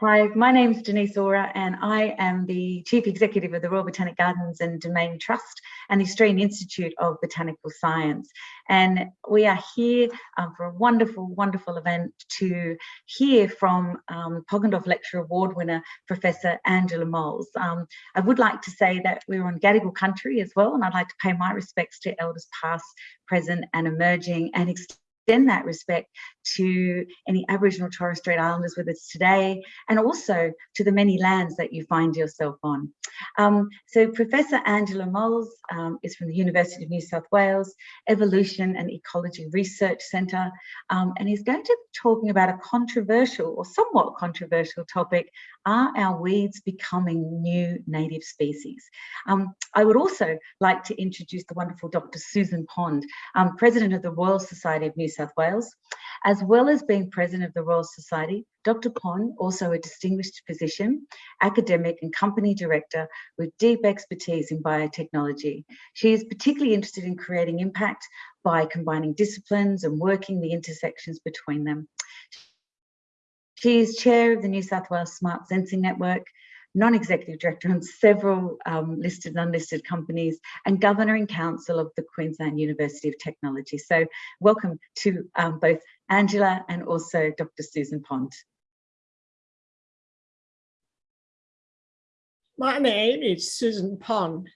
Hi, my name is Denise Ora and I am the Chief Executive of the Royal Botanic Gardens and Domain Trust and the Australian Institute of Botanical Science. And we are here um, for a wonderful, wonderful event to hear from um, Poggendorff Lecture Award winner, Professor Angela Moles. Um, I would like to say that we're on Gadigal country as well, and I'd like to pay my respects to elders past, present and emerging and extend that respect to any Aboriginal Torres Strait Islanders with us today, and also to the many lands that you find yourself on. Um, so Professor Angela Moles um, is from the University of New South Wales Evolution and Ecology Research Centre, um, and he's going to be talking about a controversial or somewhat controversial topic, are our weeds becoming new native species? Um, I would also like to introduce the wonderful Dr. Susan Pond, um, President of the Royal Society of New South Wales. As well as being President of the Royal Society, Dr. Pond, also a distinguished physician, academic and company director with deep expertise in biotechnology. She is particularly interested in creating impact by combining disciplines and working the intersections between them. She is chair of the New South Wales Smart Sensing Network, non-executive director on several um, listed and unlisted companies and governor in council of the Queensland University of Technology. So welcome to um, both Angela and also Dr. Susan Pond. My name is Susan Pond.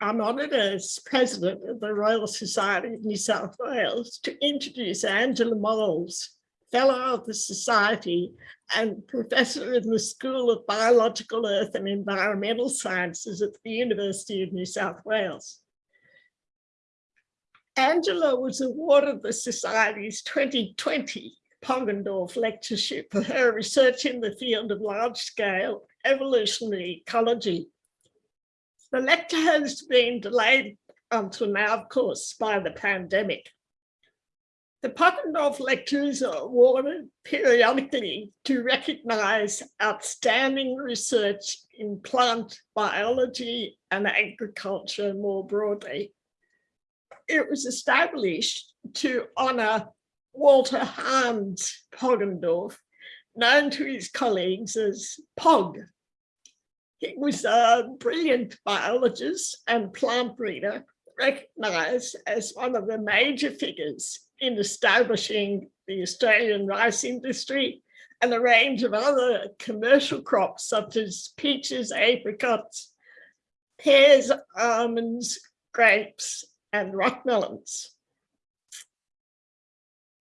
I'm honoured as President of the Royal Society of New South Wales to introduce Angela Moles, Fellow of the Society and Professor in the School of Biological Earth and Environmental Sciences at the University of New South Wales. Angela was awarded the Society's 2020 Poggendorff Lectureship for her research in the field of large-scale evolutionary ecology. The lecture has been delayed until now, of course, by the pandemic. The Poggendorff Lectures are awarded periodically to recognise outstanding research in plant biology and agriculture more broadly. It was established to honour Walter Hans Poggendorff, known to his colleagues as Pog. He was a brilliant biologist and plant breeder, recognised as one of the major figures in establishing the Australian rice industry and a range of other commercial crops such as peaches, apricots, pears, almonds, grapes, and rockmelons.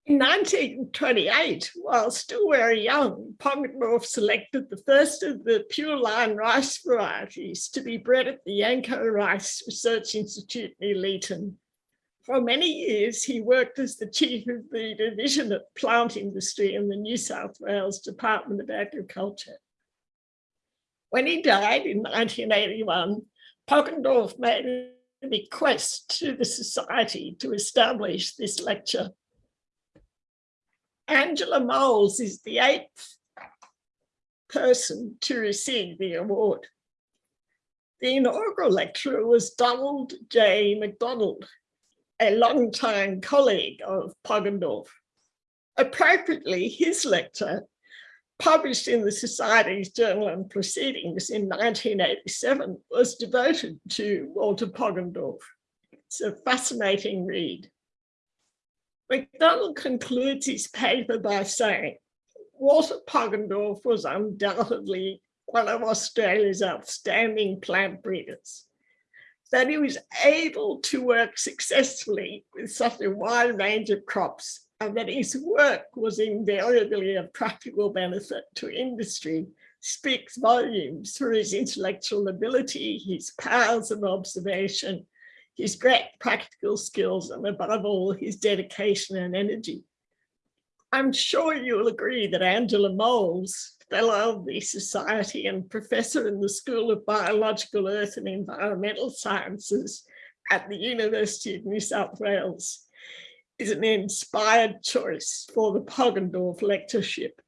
In 1928, while still very young, Poggendorff selected the first of the pure line rice varieties to be bred at the Yanco Rice Research Institute near Leeton for many years, he worked as the chief of the Division of Plant Industry in the New South Wales Department of Agriculture. When he died in 1981, Poggendorff made a bequest to the Society to establish this lecture. Angela Moles is the eighth person to receive the award. The inaugural lecturer was Donald J. McDonald, a longtime colleague of Poggendorff. Appropriately, his lecture, published in the Society's Journal and Proceedings in 1987, was devoted to Walter Poggendorff. It's a fascinating read. McDonald concludes his paper by saying, Walter Poggendorff was undoubtedly one of Australia's outstanding plant breeders that he was able to work successfully with such a wide range of crops and that his work was invariably of practical benefit to industry speaks volumes for his intellectual ability, his powers of observation, his great practical skills, and above all, his dedication and energy. I'm sure you'll agree that Angela Moles Fellow of the Society and Professor in the School of Biological Earth and Environmental Sciences at the University of New South Wales is an inspired choice for the Poggendorff Lectureship.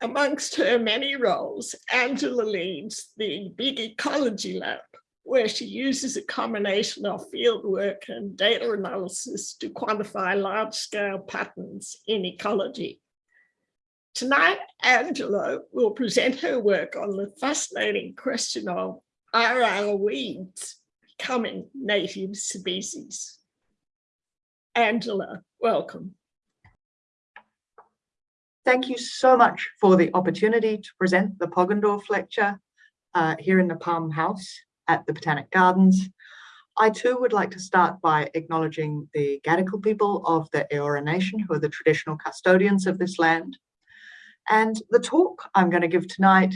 Amongst her many roles, Angela leads the Big Ecology Lab, where she uses a combination of fieldwork and data analysis to quantify large-scale patterns in ecology. Tonight, Angela will present her work on the fascinating question of are our weeds becoming native species? Angela, welcome. Thank you so much for the opportunity to present the Poggendorff lecture uh, here in the Palm House at the Botanic Gardens. I too would like to start by acknowledging the Gadigal people of the Eora Nation, who are the traditional custodians of this land. And the talk I'm going to give tonight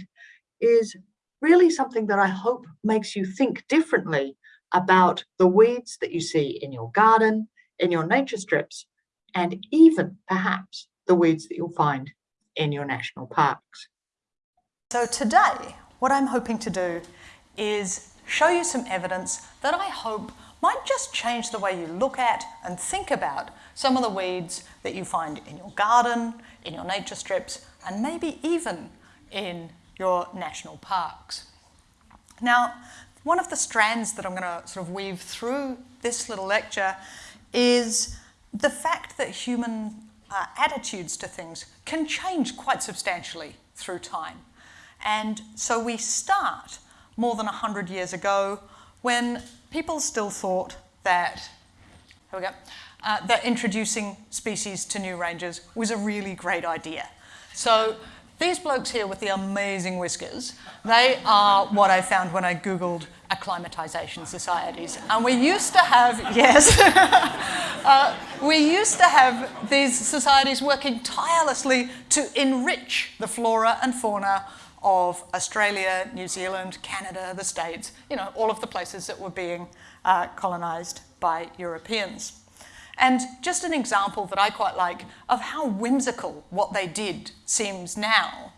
is really something that I hope makes you think differently about the weeds that you see in your garden, in your nature strips, and even perhaps the weeds that you'll find in your national parks. So today, what I'm hoping to do is show you some evidence that I hope might just change the way you look at and think about some of the weeds that you find in your garden, in your nature strips, and maybe even in your national parks. Now, one of the strands that I'm going to sort of weave through this little lecture is the fact that human uh, attitudes to things can change quite substantially through time. And so we start more than 100 years ago when people still thought that, here we go, uh, that introducing species to new ranges was a really great idea. So these blokes here with the amazing whiskers, they are what I found when I Googled acclimatization societies. And we used to have, yes, uh, we used to have these societies working tirelessly to enrich the flora and fauna of Australia, New Zealand, Canada, the States, you know, all of the places that were being uh, colonized by Europeans. And just an example that I quite like of how whimsical what they did seems now.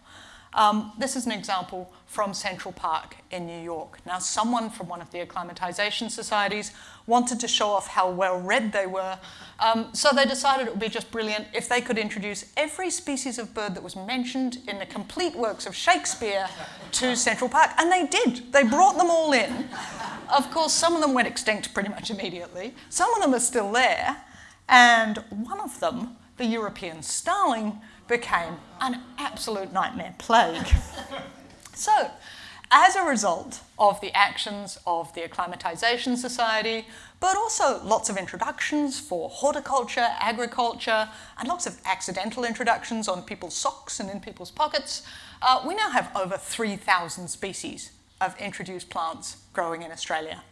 Um, this is an example from Central Park in New York. Now, someone from one of the acclimatization societies wanted to show off how well read they were, um, so they decided it would be just brilliant if they could introduce every species of bird that was mentioned in the complete works of Shakespeare to Central Park, and they did. They brought them all in. Of course, some of them went extinct pretty much immediately. Some of them are still there, and one of them, the European starling, became an absolute nightmare plague. So, as a result of the actions of the Acclimatization Society, but also lots of introductions for horticulture, agriculture, and lots of accidental introductions on people's socks and in people's pockets, uh, we now have over 3,000 species of introduced plants growing in Australia.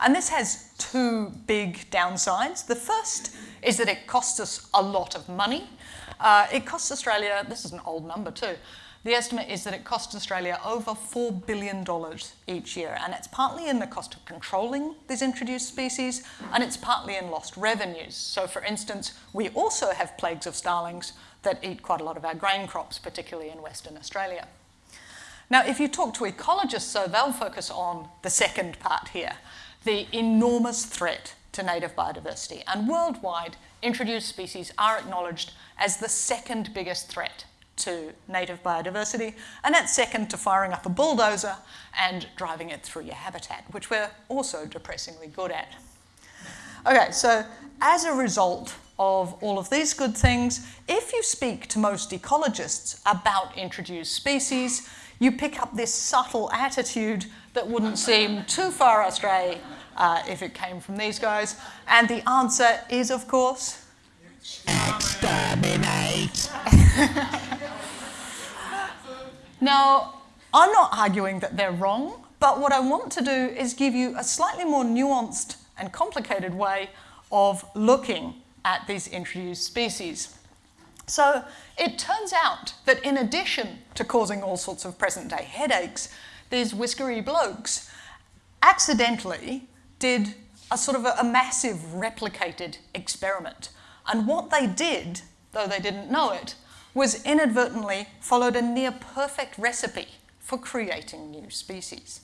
And this has two big downsides. The first is that it costs us a lot of money. Uh, it costs Australia, this is an old number too, the estimate is that it costs Australia over $4 billion each year, and it's partly in the cost of controlling these introduced species, and it's partly in lost revenues. So for instance, we also have plagues of starlings that eat quite a lot of our grain crops, particularly in Western Australia. Now, if you talk to ecologists, so they'll focus on the second part here, the enormous threat to native biodiversity. And worldwide, introduced species are acknowledged as the second biggest threat to native biodiversity, and that's second to firing up a bulldozer and driving it through your habitat, which we're also depressingly good at. Okay, so as a result of all of these good things, if you speak to most ecologists about introduced species, you pick up this subtle attitude that wouldn't seem too far astray uh, if it came from these guys. And the answer is, of course, exterminate. now, I'm not arguing that they're wrong, but what I want to do is give you a slightly more nuanced and complicated way of looking at these introduced species. So it turns out that in addition to causing all sorts of present day headaches, these whiskery blokes accidentally did a sort of a, a massive replicated experiment. And what they did, though they didn't know it, was inadvertently followed a near perfect recipe for creating new species.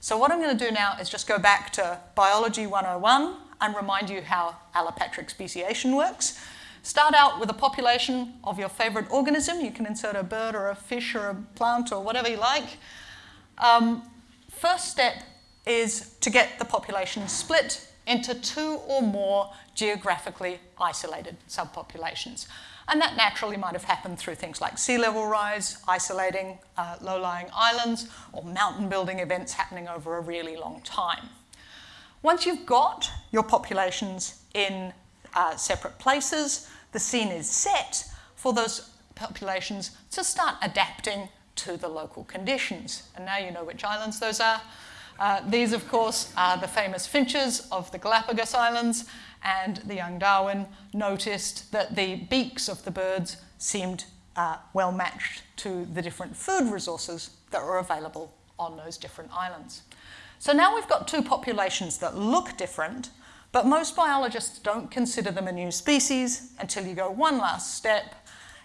So what I'm going to do now is just go back to Biology 101 and remind you how allopatric speciation works. Start out with a population of your favourite organism. You can insert a bird or a fish or a plant or whatever you like. Um, first step is to get the population split into two or more geographically isolated subpopulations. And that naturally might have happened through things like sea level rise, isolating uh, low-lying islands, or mountain building events happening over a really long time. Once you've got your populations in uh, separate places, the scene is set for those populations to start adapting to the local conditions. And now you know which islands those are. Uh, these, of course, are the famous finches of the Galapagos Islands, and the young Darwin noticed that the beaks of the birds seemed uh, well matched to the different food resources that were available on those different islands. So now we've got two populations that look different, but most biologists don't consider them a new species until you go one last step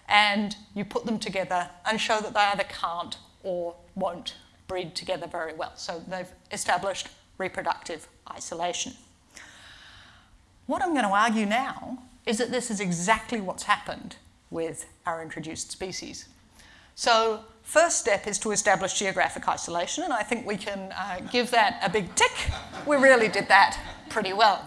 and you put them together and show that they either can't or won't breed together very well. So they've established reproductive isolation. What I'm going to argue now is that this is exactly what's happened with our introduced species. So first step is to establish geographic isolation, and I think we can uh, give that a big tick. We really did that pretty well.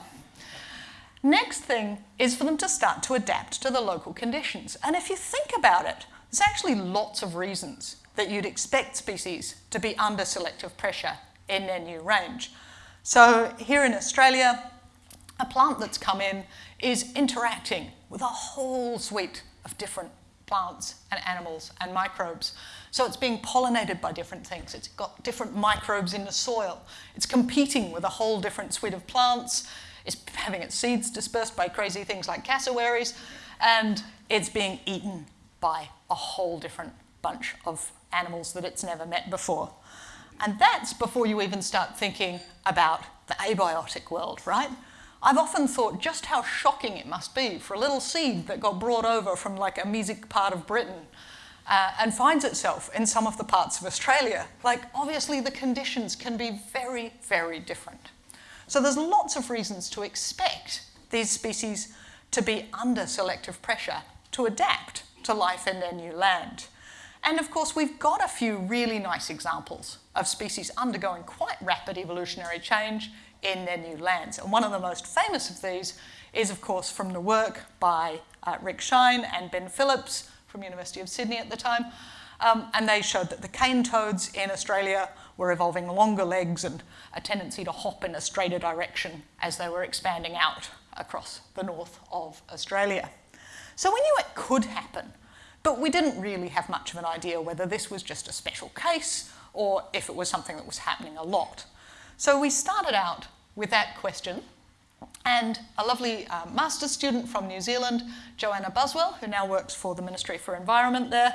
Next thing is for them to start to adapt to the local conditions. And if you think about it, there's actually lots of reasons that you'd expect species to be under selective pressure in their new range. So here in Australia, a plant that's come in is interacting with a whole suite of different plants and animals and microbes. So it's being pollinated by different things. It's got different microbes in the soil. It's competing with a whole different suite of plants. It's having its seeds dispersed by crazy things like cassowaries. And it's being eaten by a whole different bunch of animals that it's never met before. And that's before you even start thinking about the abiotic world, right? I've often thought just how shocking it must be for a little seed that got brought over from like a music part of Britain uh, and finds itself in some of the parts of Australia. Like, obviously, the conditions can be very, very different. So, there's lots of reasons to expect these species to be under selective pressure to adapt to life in their new land. And of course, we've got a few really nice examples of species undergoing quite rapid evolutionary change in their new lands. And one of the most famous of these is, of course, from the work by uh, Rick Shine and Ben Phillips from University of Sydney at the time. Um, and they showed that the cane toads in Australia were evolving longer legs and a tendency to hop in a straighter direction as they were expanding out across the north of Australia. So we knew it could happen, but we didn't really have much of an idea whether this was just a special case or if it was something that was happening a lot. So we started out with that question and a lovely uh, master's student from New Zealand, Joanna Buswell, who now works for the Ministry for Environment there.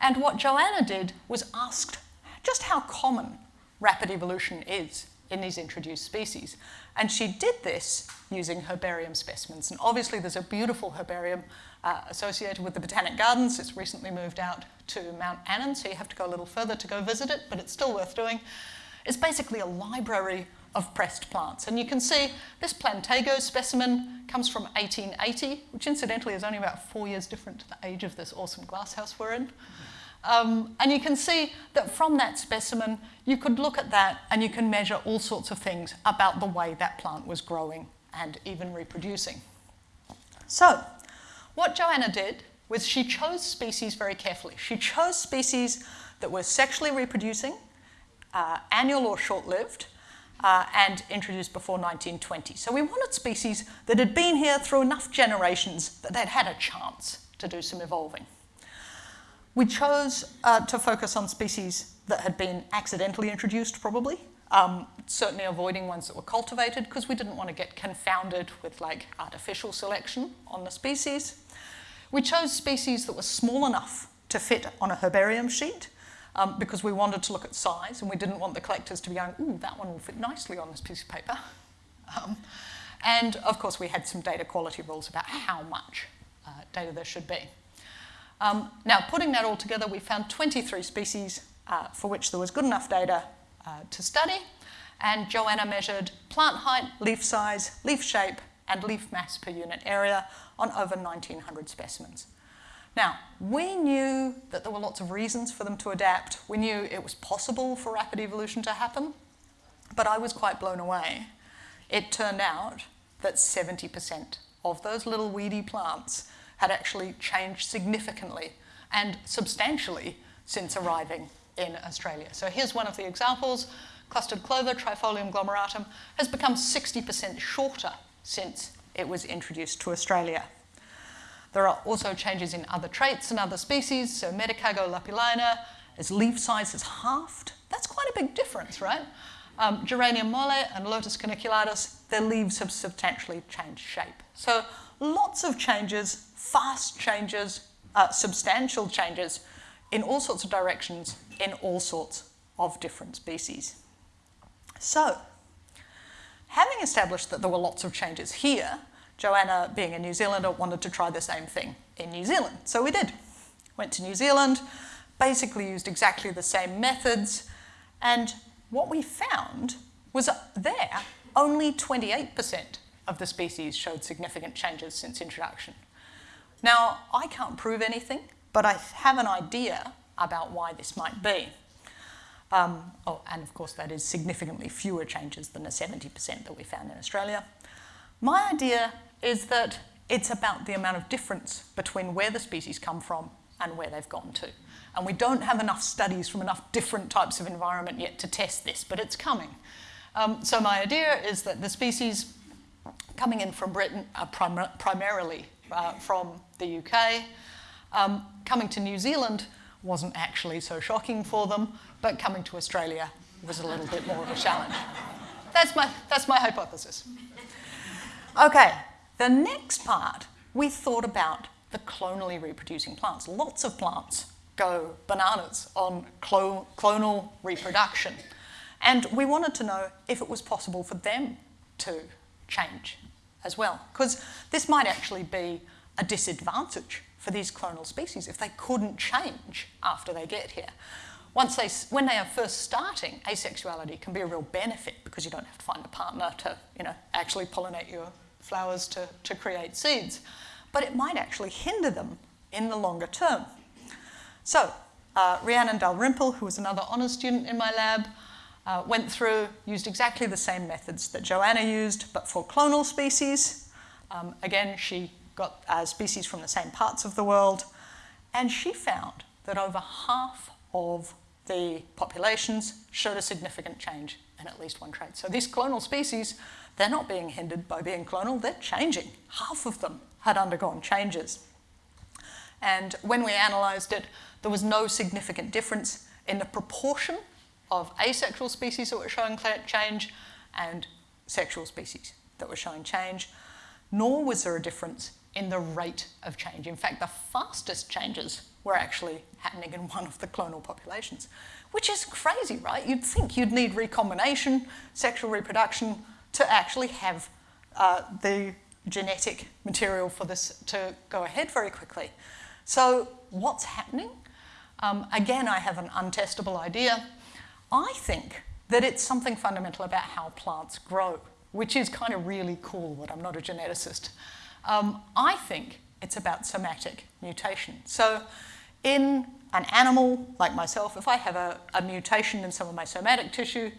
And what Joanna did was asked just how common rapid evolution is in these introduced species. And she did this using herbarium specimens. And obviously there's a beautiful herbarium uh, associated with the Botanic Gardens. It's recently moved out to Mount Annan, so you have to go a little further to go visit it, but it's still worth doing. It's basically a library of pressed plants. And you can see this Plantago specimen comes from 1880, which incidentally is only about four years different to the age of this awesome glasshouse we're in. Um, and you can see that from that specimen, you could look at that and you can measure all sorts of things about the way that plant was growing and even reproducing. So, what Joanna did was she chose species very carefully. She chose species that were sexually reproducing, uh, annual or short-lived, uh, and introduced before 1920. So we wanted species that had been here through enough generations that they'd had a chance to do some evolving. We chose uh, to focus on species that had been accidentally introduced, probably, um, certainly avoiding ones that were cultivated because we didn't want to get confounded with like artificial selection on the species. We chose species that were small enough to fit on a herbarium sheet um, because we wanted to look at size and we didn't want the collectors to be going, ooh, that one will fit nicely on this piece of paper. Um, and of course, we had some data quality rules about how much uh, data there should be. Um, now, putting that all together, we found 23 species uh, for which there was good enough data uh, to study. And Joanna measured plant height, leaf size, leaf shape, and leaf mass per unit area on over 1,900 specimens. Now, we knew that there were lots of reasons for them to adapt. We knew it was possible for rapid evolution to happen, but I was quite blown away. It turned out that 70% of those little weedy plants had actually changed significantly and substantially since arriving in Australia. So here's one of the examples. Clustered clover, Trifolium glomeratum, has become 60% shorter since it was introduced to Australia. There are also changes in other traits and other species. So Medicago lupulina, its leaf size has halved. That's quite a big difference, right? Um, Geranium molle and Lotus corniculatus, their leaves have substantially changed shape. So lots of changes, fast changes, uh, substantial changes in all sorts of directions in all sorts of different species. So, having established that there were lots of changes here, Joanna, being a New Zealander, wanted to try the same thing in New Zealand. So we did. Went to New Zealand, basically used exactly the same methods, and what we found was there only 28% of the species showed significant changes since introduction. Now, I can't prove anything, but I have an idea about why this might be. Um, oh, and of course, that is significantly fewer changes than the 70% that we found in Australia. My idea is that it's about the amount of difference between where the species come from and where they've gone to. And we don't have enough studies from enough different types of environment yet to test this, but it's coming. Um, so my idea is that the species coming in from Britain are prim primarily uh, from the UK. Um, coming to New Zealand wasn't actually so shocking for them, but coming to Australia was a little bit more of a challenge. That's my, that's my hypothesis. Okay, the next part, we thought about the clonally reproducing plants. Lots of plants go bananas on clo clonal reproduction. And we wanted to know if it was possible for them to change as well, because this might actually be a disadvantage for these clonal species if they couldn't change after they get here. Once they, when they are first starting, asexuality can be a real benefit because you don't have to find a partner to, you know, actually pollinate your flowers to, to create seeds, but it might actually hinder them in the longer term. So, uh, Rhiannon Dalrymple, who was another honours student in my lab, uh, went through, used exactly the same methods that Joanna used, but for clonal species. Um, again, she got uh, species from the same parts of the world, and she found that over half of the populations showed a significant change in at least one trait. So these clonal species they're not being hindered by being clonal, they're changing. Half of them had undergone changes. And when we analysed it, there was no significant difference in the proportion of asexual species that were showing change and sexual species that were showing change, nor was there a difference in the rate of change. In fact, the fastest changes were actually happening in one of the clonal populations, which is crazy, right? You'd think you'd need recombination, sexual reproduction, to actually have uh, the genetic material for this to go ahead very quickly. So what's happening? Um, again, I have an untestable idea. I think that it's something fundamental about how plants grow, which is kind of really cool, but I'm not a geneticist. Um, I think it's about somatic mutation. So in an animal like myself, if I have a, a mutation in some of my somatic tissue,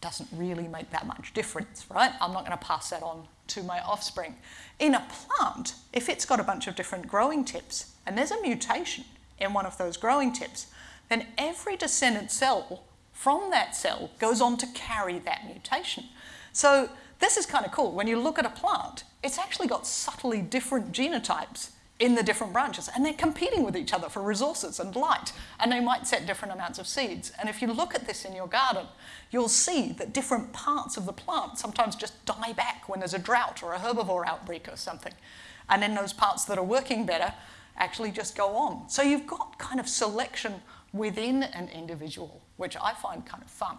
doesn't really make that much difference, right? I'm not going to pass that on to my offspring. In a plant, if it's got a bunch of different growing tips and there's a mutation in one of those growing tips, then every descendant cell from that cell goes on to carry that mutation. So this is kind of cool. When you look at a plant, it's actually got subtly different genotypes in the different branches and they're competing with each other for resources and light and they might set different amounts of seeds. And if you look at this in your garden, you'll see that different parts of the plant sometimes just die back when there's a drought or a herbivore outbreak or something. And then those parts that are working better actually just go on. So you've got kind of selection within an individual, which I find kind of fun.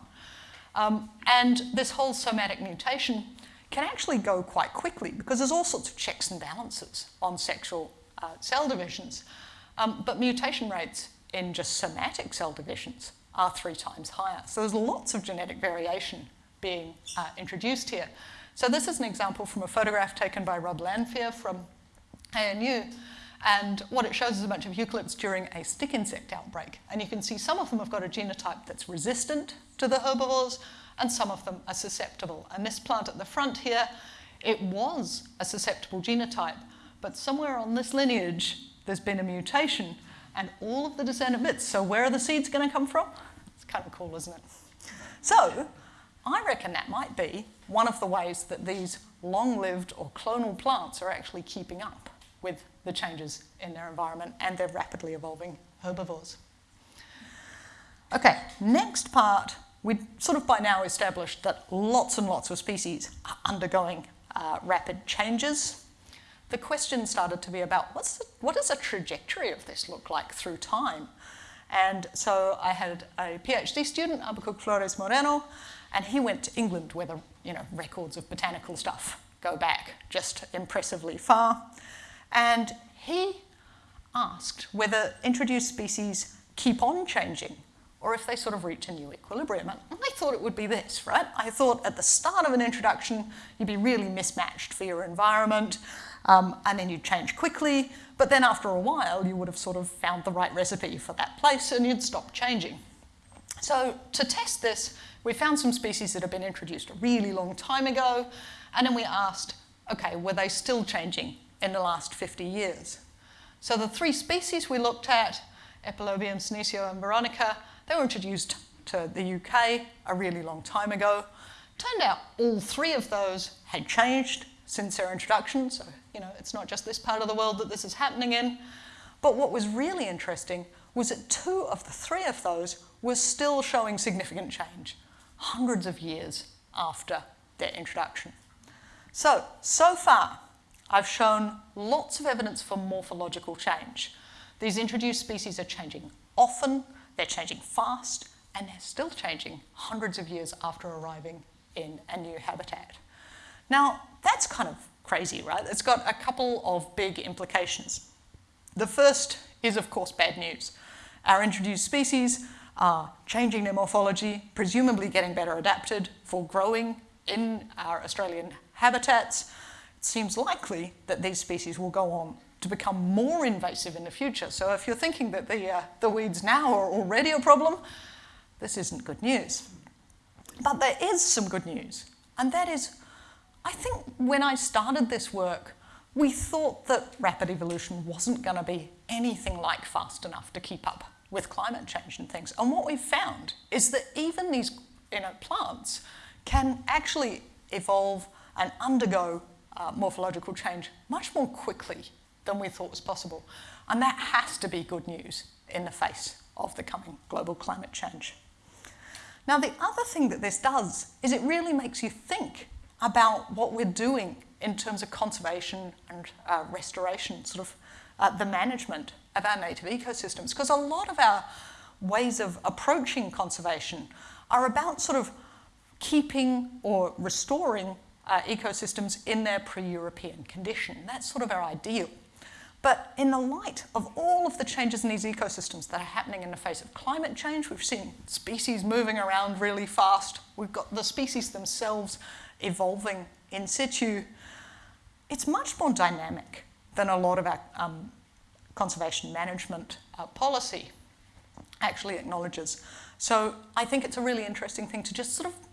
Um, and this whole somatic mutation can actually go quite quickly because there's all sorts of checks and balances on sexual uh, cell divisions. Um, but mutation rates in just somatic cell divisions are three times higher. So there's lots of genetic variation being uh, introduced here. So this is an example from a photograph taken by Rob Lanfear from ANU. And what it shows is a bunch of eucalypts during a stick insect outbreak. And you can see some of them have got a genotype that's resistant to the herbivores, and some of them are susceptible. And this plant at the front here, it was a susceptible genotype, but somewhere on this lineage, there's been a mutation and all of the descendant bits. So where are the seeds going to come from? It's kind of cool, isn't it? So I reckon that might be one of the ways that these long-lived or clonal plants are actually keeping up with the changes in their environment and their rapidly evolving herbivores. Okay, next part, we sort of by now established that lots and lots of species are undergoing uh, rapid changes. The question started to be about what's the, what does a trajectory of this look like through time? And so I had a PhD student, Habacuc Flores Moreno, and he went to England where the you know, records of botanical stuff go back just impressively far. And he asked whether introduced species keep on changing or if they sort of reach a new equilibrium. And I thought it would be this, right? I thought at the start of an introduction, you'd be really mismatched for your environment, um, and then you'd change quickly, but then after a while, you would have sort of found the right recipe for that place and you'd stop changing. So to test this, we found some species that had been introduced a really long time ago, and then we asked, okay, were they still changing in the last 50 years? So the three species we looked at, Epilobium, Senecio, and Veronica, they were introduced to the UK a really long time ago. Turned out all three of those had changed since their introduction, so you know, it's not just this part of the world that this is happening in. But what was really interesting was that two of the three of those were still showing significant change, hundreds of years after their introduction. So, so far, I've shown lots of evidence for morphological change. These introduced species are changing often, they're changing fast, and they're still changing hundreds of years after arriving in a new habitat. Now, that's kind of crazy, right? It's got a couple of big implications. The first is, of course, bad news. Our introduced species are changing their morphology, presumably getting better adapted for growing in our Australian habitats. It seems likely that these species will go on to become more invasive in the future. So if you're thinking that the, uh, the weeds now are already a problem, this isn't good news. But there is some good news, and that is, I think when I started this work, we thought that rapid evolution wasn't going to be anything like fast enough to keep up with climate change and things. And what we've found is that even these you know, plants can actually evolve and undergo uh, morphological change much more quickly than we thought was possible. And that has to be good news in the face of the coming global climate change. Now, the other thing that this does is it really makes you think about what we're doing in terms of conservation and uh, restoration, sort of uh, the management of our native ecosystems. Because a lot of our ways of approaching conservation are about sort of keeping or restoring uh, ecosystems in their pre-European condition. That's sort of our ideal. But in the light of all of the changes in these ecosystems that are happening in the face of climate change, we've seen species moving around really fast. We've got the species themselves evolving in situ. It's much more dynamic than a lot of our um, conservation management uh, policy actually acknowledges. So I think it's a really interesting thing to just sort of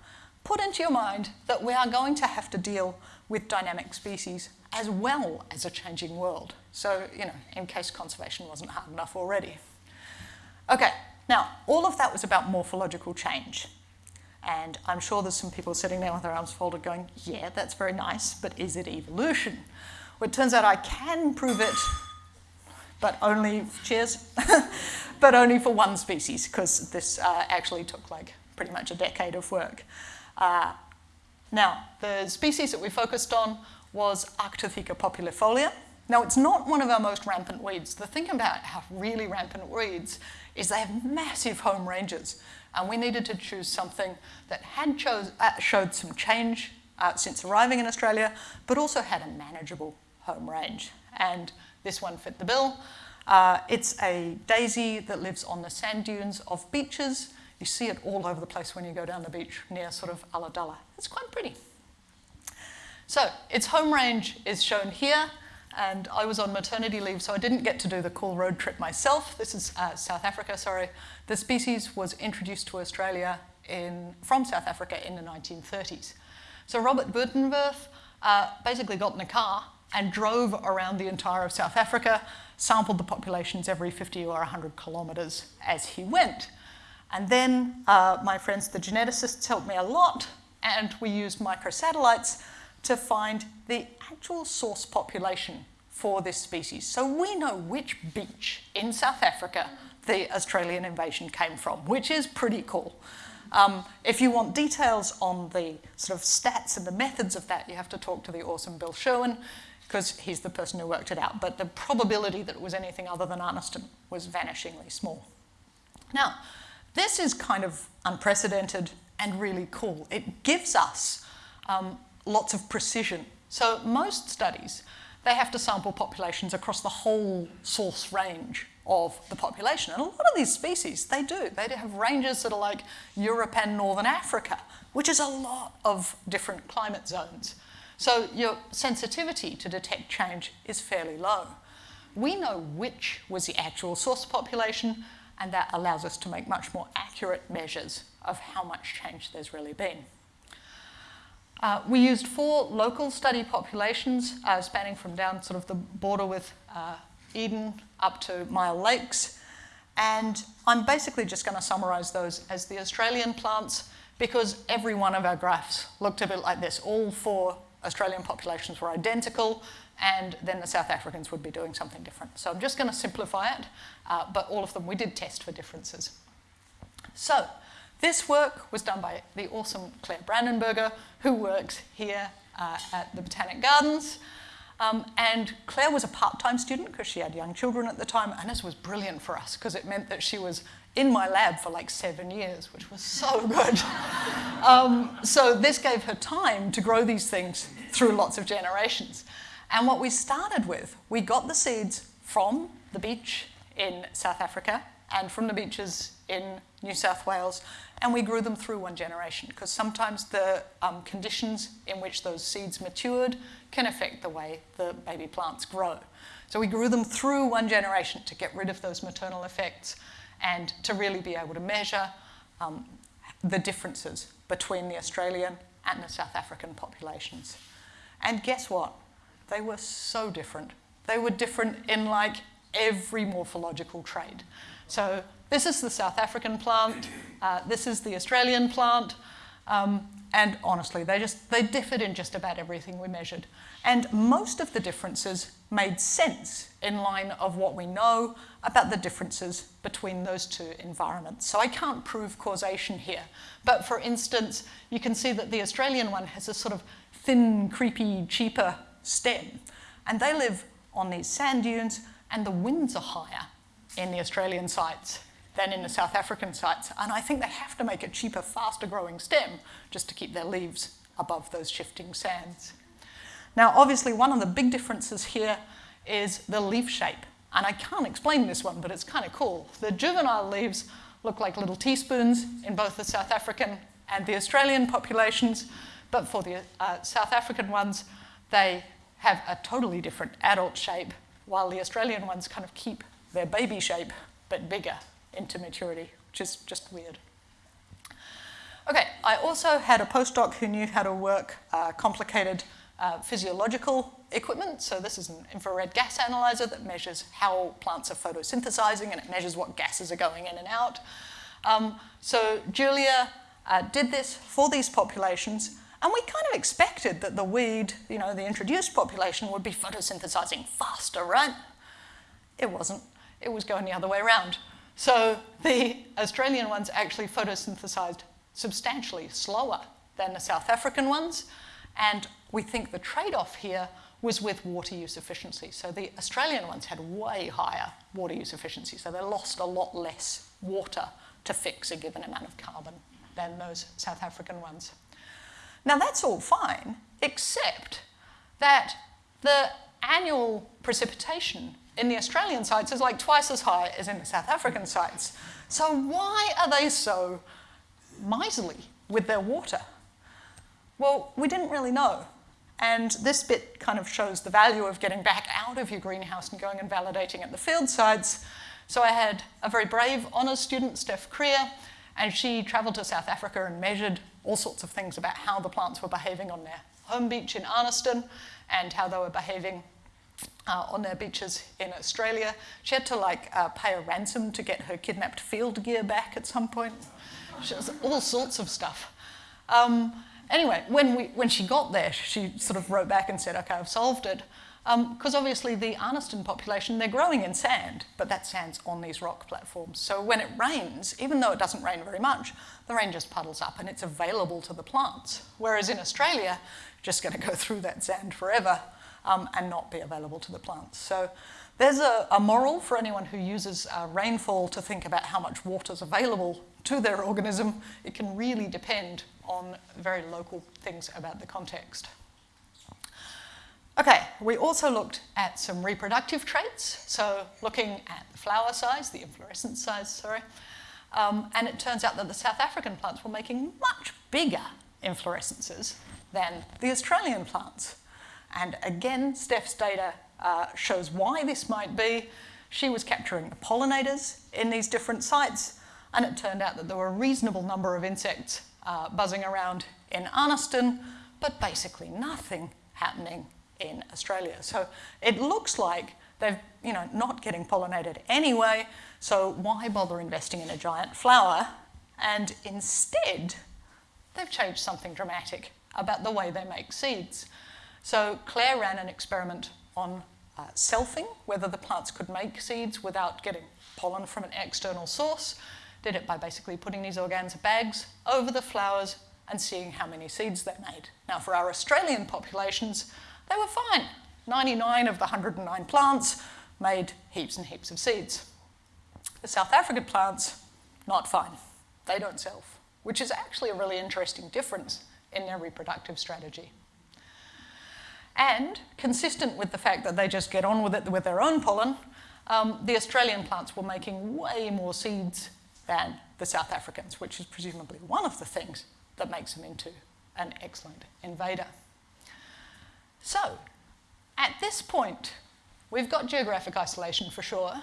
put into your mind that we are going to have to deal with dynamic species as well as a changing world. So, you know, in case conservation wasn't hard enough already. Okay, now, all of that was about morphological change. And I'm sure there's some people sitting there with their arms folded going, yeah, that's very nice, but is it evolution? Well, it turns out I can prove it, but only, cheers, but only for one species, because this uh, actually took like pretty much a decade of work. Uh, now, the species that we focused on was Arctotheca populifolia. Now, it's not one of our most rampant weeds. The thing about our really rampant weeds is they have massive home ranges, and we needed to choose something that had chose, uh, showed some change uh, since arriving in Australia, but also had a manageable home range. And this one fit the bill. Uh, it's a daisy that lives on the sand dunes of beaches you see it all over the place when you go down the beach near sort of Ulladulla. It's quite pretty. So its home range is shown here, and I was on maternity leave, so I didn't get to do the cool road trip myself. This is uh, South Africa, sorry. The species was introduced to Australia in, from South Africa in the 1930s. So Robert Buitenwerf uh, basically got in a car and drove around the entire of South Africa, sampled the populations every 50 or 100 kilometres as he went. And then uh, my friends, the geneticists, helped me a lot, and we used microsatellites to find the actual source population for this species. So we know which beach in South Africa the Australian invasion came from, which is pretty cool. Um, if you want details on the sort of stats and the methods of that, you have to talk to the awesome Bill Sherwin, because he's the person who worked it out. But the probability that it was anything other than Arniston was vanishingly small. Now, this is kind of unprecedented and really cool. It gives us um, lots of precision. So most studies, they have to sample populations across the whole source range of the population. And a lot of these species, they do. They have ranges that are like Europe and Northern Africa, which is a lot of different climate zones. So your sensitivity to detect change is fairly low. We know which was the actual source population, and that allows us to make much more accurate measures of how much change there's really been. Uh, we used four local study populations uh, spanning from down sort of the border with uh, Eden up to Myall Lakes. And I'm basically just going to summarise those as the Australian plants because every one of our graphs looked a bit like this. All four Australian populations were identical and then the South Africans would be doing something different. So I'm just going to simplify it, uh, but all of them we did test for differences. So this work was done by the awesome Claire Brandenburger, who works here uh, at the Botanic Gardens. Um, and Claire was a part-time student because she had young children at the time, and this was brilliant for us because it meant that she was in my lab for like seven years, which was so good. um, so this gave her time to grow these things through lots of generations. And what we started with, we got the seeds from the beach in South Africa and from the beaches in New South Wales, and we grew them through one generation because sometimes the um, conditions in which those seeds matured can affect the way the baby plants grow. So we grew them through one generation to get rid of those maternal effects and to really be able to measure um, the differences between the Australian and the South African populations. And guess what? They were so different. They were different in like every morphological trait. So this is the South African plant, uh, this is the Australian plant, um, and honestly, they just they differed in just about everything we measured. And most of the differences made sense in line of what we know about the differences between those two environments. So I can't prove causation here. But for instance, you can see that the Australian one has a sort of thin, creepy, cheaper stem. And they live on these sand dunes, and the winds are higher in the Australian sites than in the South African sites. And I think they have to make a cheaper, faster growing stem just to keep their leaves above those shifting sands. Now, obviously, one of the big differences here is the leaf shape. And I can't explain this one, but it's kind of cool. The juvenile leaves look like little teaspoons in both the South African and the Australian populations, but for the uh, South African ones, they have a totally different adult shape, while the Australian ones kind of keep their baby shape, but bigger into maturity, which is just weird. Okay, I also had a postdoc who knew how to work uh, complicated uh, physiological equipment. So this is an infrared gas analyzer that measures how plants are photosynthesizing and it measures what gases are going in and out. Um, so Julia uh, did this for these populations and we kind of expected that the weed, you know, the introduced population would be photosynthesizing faster, right? It wasn't. It was going the other way around. So the Australian ones actually photosynthesized substantially slower than the South African ones. And we think the trade-off here was with water use efficiency. So the Australian ones had way higher water use efficiency. So they lost a lot less water to fix a given amount of carbon than those South African ones. Now that's all fine, except that the annual precipitation in the Australian sites is like twice as high as in the South African sites. So why are they so miserly with their water? Well, we didn't really know. And this bit kind of shows the value of getting back out of your greenhouse and going and validating at the field sites. So I had a very brave honours student, Steph Krier, and she travelled to South Africa and measured all sorts of things about how the plants were behaving on their home beach in Arniston and how they were behaving uh, on their beaches in Australia. She had to like uh, pay a ransom to get her kidnapped field gear back at some point. She all sorts of stuff. Um, anyway, when, we, when she got there, she sort of wrote back and said, okay, I've solved it. Because um, obviously the Arniston population, they're growing in sand, but that sand's on these rock platforms. So when it rains, even though it doesn't rain very much, the rain just puddles up and it's available to the plants. Whereas in Australia, just going to go through that sand forever um, and not be available to the plants. So there's a, a moral for anyone who uses uh, rainfall to think about how much water is available to their organism. It can really depend on very local things about the context. Okay, we also looked at some reproductive traits, so looking at the flower size, the inflorescence size, sorry, um, and it turns out that the South African plants were making much bigger inflorescences than the Australian plants. And again, Steph's data uh, shows why this might be. She was capturing the pollinators in these different sites, and it turned out that there were a reasonable number of insects uh, buzzing around in Arniston, but basically nothing happening in Australia. So it looks like they're you know, not getting pollinated anyway, so why bother investing in a giant flower? And instead, they've changed something dramatic about the way they make seeds. So Claire ran an experiment on uh, selfing, whether the plants could make seeds without getting pollen from an external source. Did it by basically putting these organza bags over the flowers and seeing how many seeds they made. Now for our Australian populations, they were fine. 99 of the 109 plants made heaps and heaps of seeds. The South African plants, not fine. They don't self, which is actually a really interesting difference in their reproductive strategy. And consistent with the fact that they just get on with it with their own pollen, um, the Australian plants were making way more seeds than the South Africans, which is presumably one of the things that makes them into an excellent invader. So, at this point, we've got geographic isolation for sure,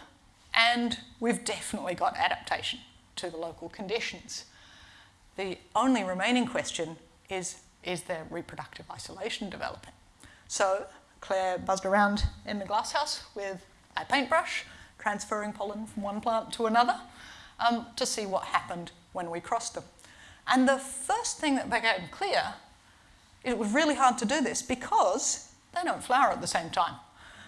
and we've definitely got adaptation to the local conditions. The only remaining question is, is there reproductive isolation developing? So Claire buzzed around in the glasshouse with a paintbrush, transferring pollen from one plant to another um, to see what happened when we crossed them. And the first thing that became clear, it was really hard to do this because they don't flower at the same time.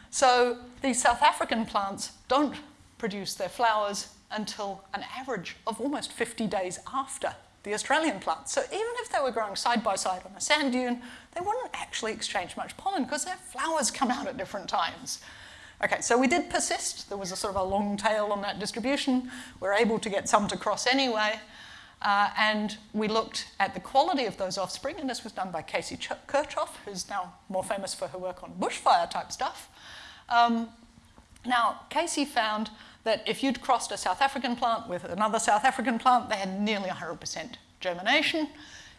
So these South African plants don't produce their flowers until an average of almost 50 days after the Australian plants. So even if they were growing side by side on a sand dune, they wouldn't actually exchange much pollen because their flowers come out at different times. Okay, so we did persist. There was a sort of a long tail on that distribution. We are able to get some to cross anyway. Uh, and we looked at the quality of those offspring, and this was done by Casey Ch Kirchhoff, who's now more famous for her work on bushfire type stuff. Um, now, Casey found that if you'd crossed a South African plant with another South African plant, they had nearly 100% germination.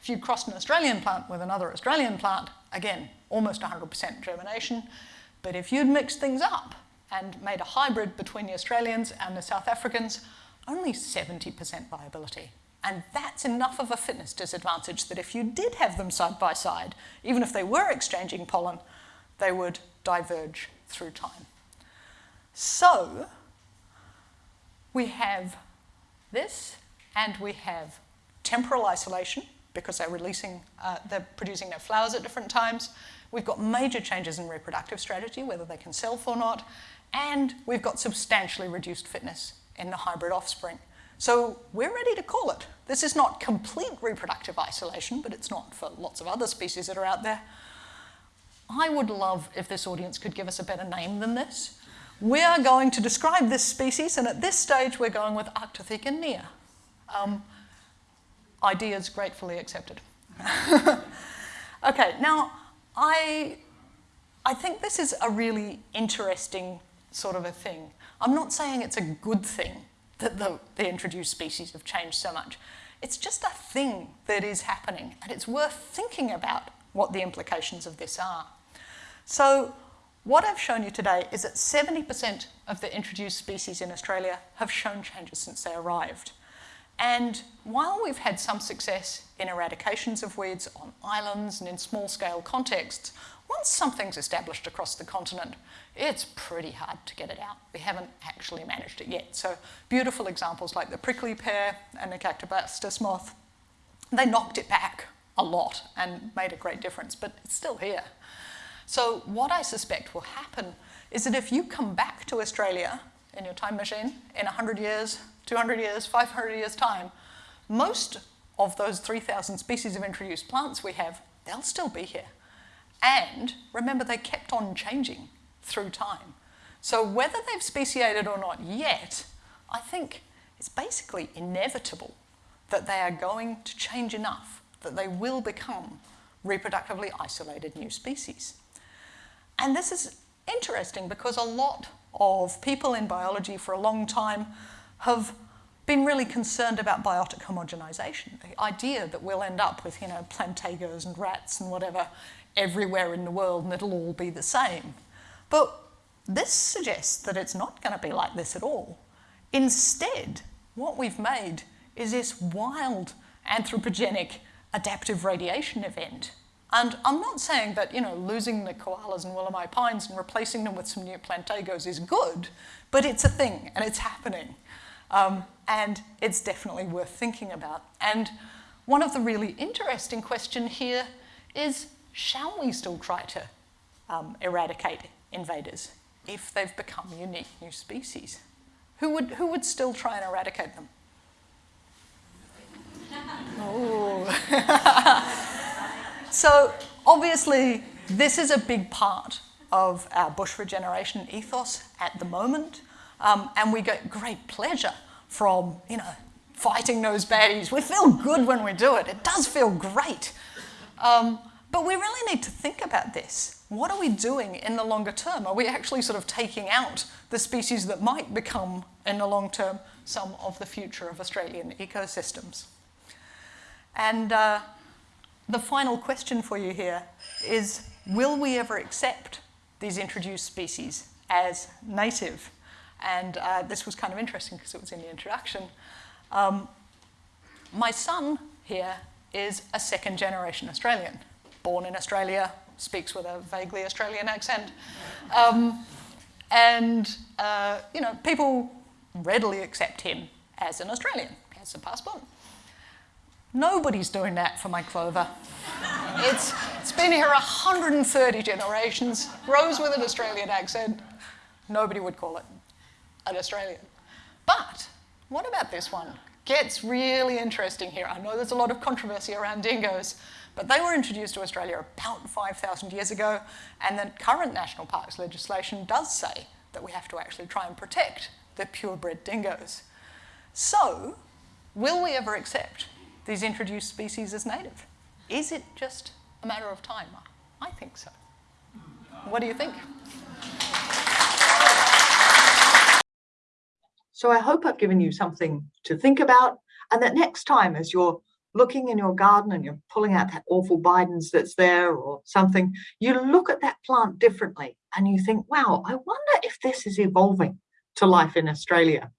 If you'd crossed an Australian plant with another Australian plant, again, almost 100% germination. But if you'd mixed things up and made a hybrid between the Australians and the South Africans, only 70% viability. And that's enough of a fitness disadvantage that if you did have them side by side, even if they were exchanging pollen, they would diverge through time. So we have this and we have temporal isolation because they're releasing, uh, they're producing their flowers at different times. We've got major changes in reproductive strategy, whether they can self or not, and we've got substantially reduced fitness in the hybrid offspring. So we're ready to call it. This is not complete reproductive isolation, but it's not for lots of other species that are out there. I would love if this audience could give us a better name than this. We are going to describe this species, and at this stage we're going with Arctotheca nea. Um, ideas gratefully accepted. okay, now I, I think this is a really interesting sort of a thing. I'm not saying it's a good thing that the, the introduced species have changed so much. It's just a thing that is happening, and it's worth thinking about what the implications of this are. So what I've shown you today is that 70% of the introduced species in Australia have shown changes since they arrived. And while we've had some success in eradications of weeds on islands and in small scale contexts, once something's established across the continent, it's pretty hard to get it out. We haven't actually managed it yet. So beautiful examples like the prickly pear and the Cactoblastis moth, they knocked it back a lot and made a great difference, but it's still here. So what I suspect will happen is that if you come back to Australia in your time machine in 100 years, 200 years, 500 years time, most of those 3,000 species of introduced plants we have, they'll still be here. And remember, they kept on changing through time. So whether they've speciated or not yet, I think it's basically inevitable that they are going to change enough that they will become reproductively isolated new species. And this is interesting because a lot of people in biology for a long time have been really concerned about biotic homogenization, the idea that we'll end up with, you know, plantagos and rats and whatever everywhere in the world and it'll all be the same. But this suggests that it's not going to be like this at all. Instead, what we've made is this wild anthropogenic adaptive radiation event. And I'm not saying that, you know, losing the koalas and Wollemi pines and replacing them with some new plantagos is good, but it's a thing and it's happening. Um, and it's definitely worth thinking about. And one of the really interesting questions here is, shall we still try to um, eradicate invaders if they've become unique new species? Who would, who would still try and eradicate them? oh. so obviously, this is a big part of our bush regeneration ethos at the moment. Um, and we get great pleasure from, you know, fighting those baddies. We feel good when we do it. It does feel great. Um, but we really need to think about this. What are we doing in the longer term? Are we actually sort of taking out the species that might become, in the long term, some of the future of Australian ecosystems? And uh, the final question for you here is, will we ever accept these introduced species as native? And uh, this was kind of interesting because it was in the introduction. Um, my son here is a second generation Australian, born in Australia, speaks with a vaguely Australian accent. Um, and, uh, you know, people readily accept him as an Australian. He has a passport. Nobody's doing that for my clover. It's, it's been here 130 generations, grows with an Australian accent. Nobody would call it an Australian. But what about this one? Gets really interesting here. I know there's a lot of controversy around dingoes, but they were introduced to Australia about 5,000 years ago, and the current national parks legislation does say that we have to actually try and protect the purebred dingoes. So, will we ever accept these introduced species as native? Is it just a matter of time? I think so. What do you think? So I hope I've given you something to think about and that next time as you're looking in your garden and you're pulling out that awful Bidens that's there or something, you look at that plant differently and you think, wow, I wonder if this is evolving to life in Australia.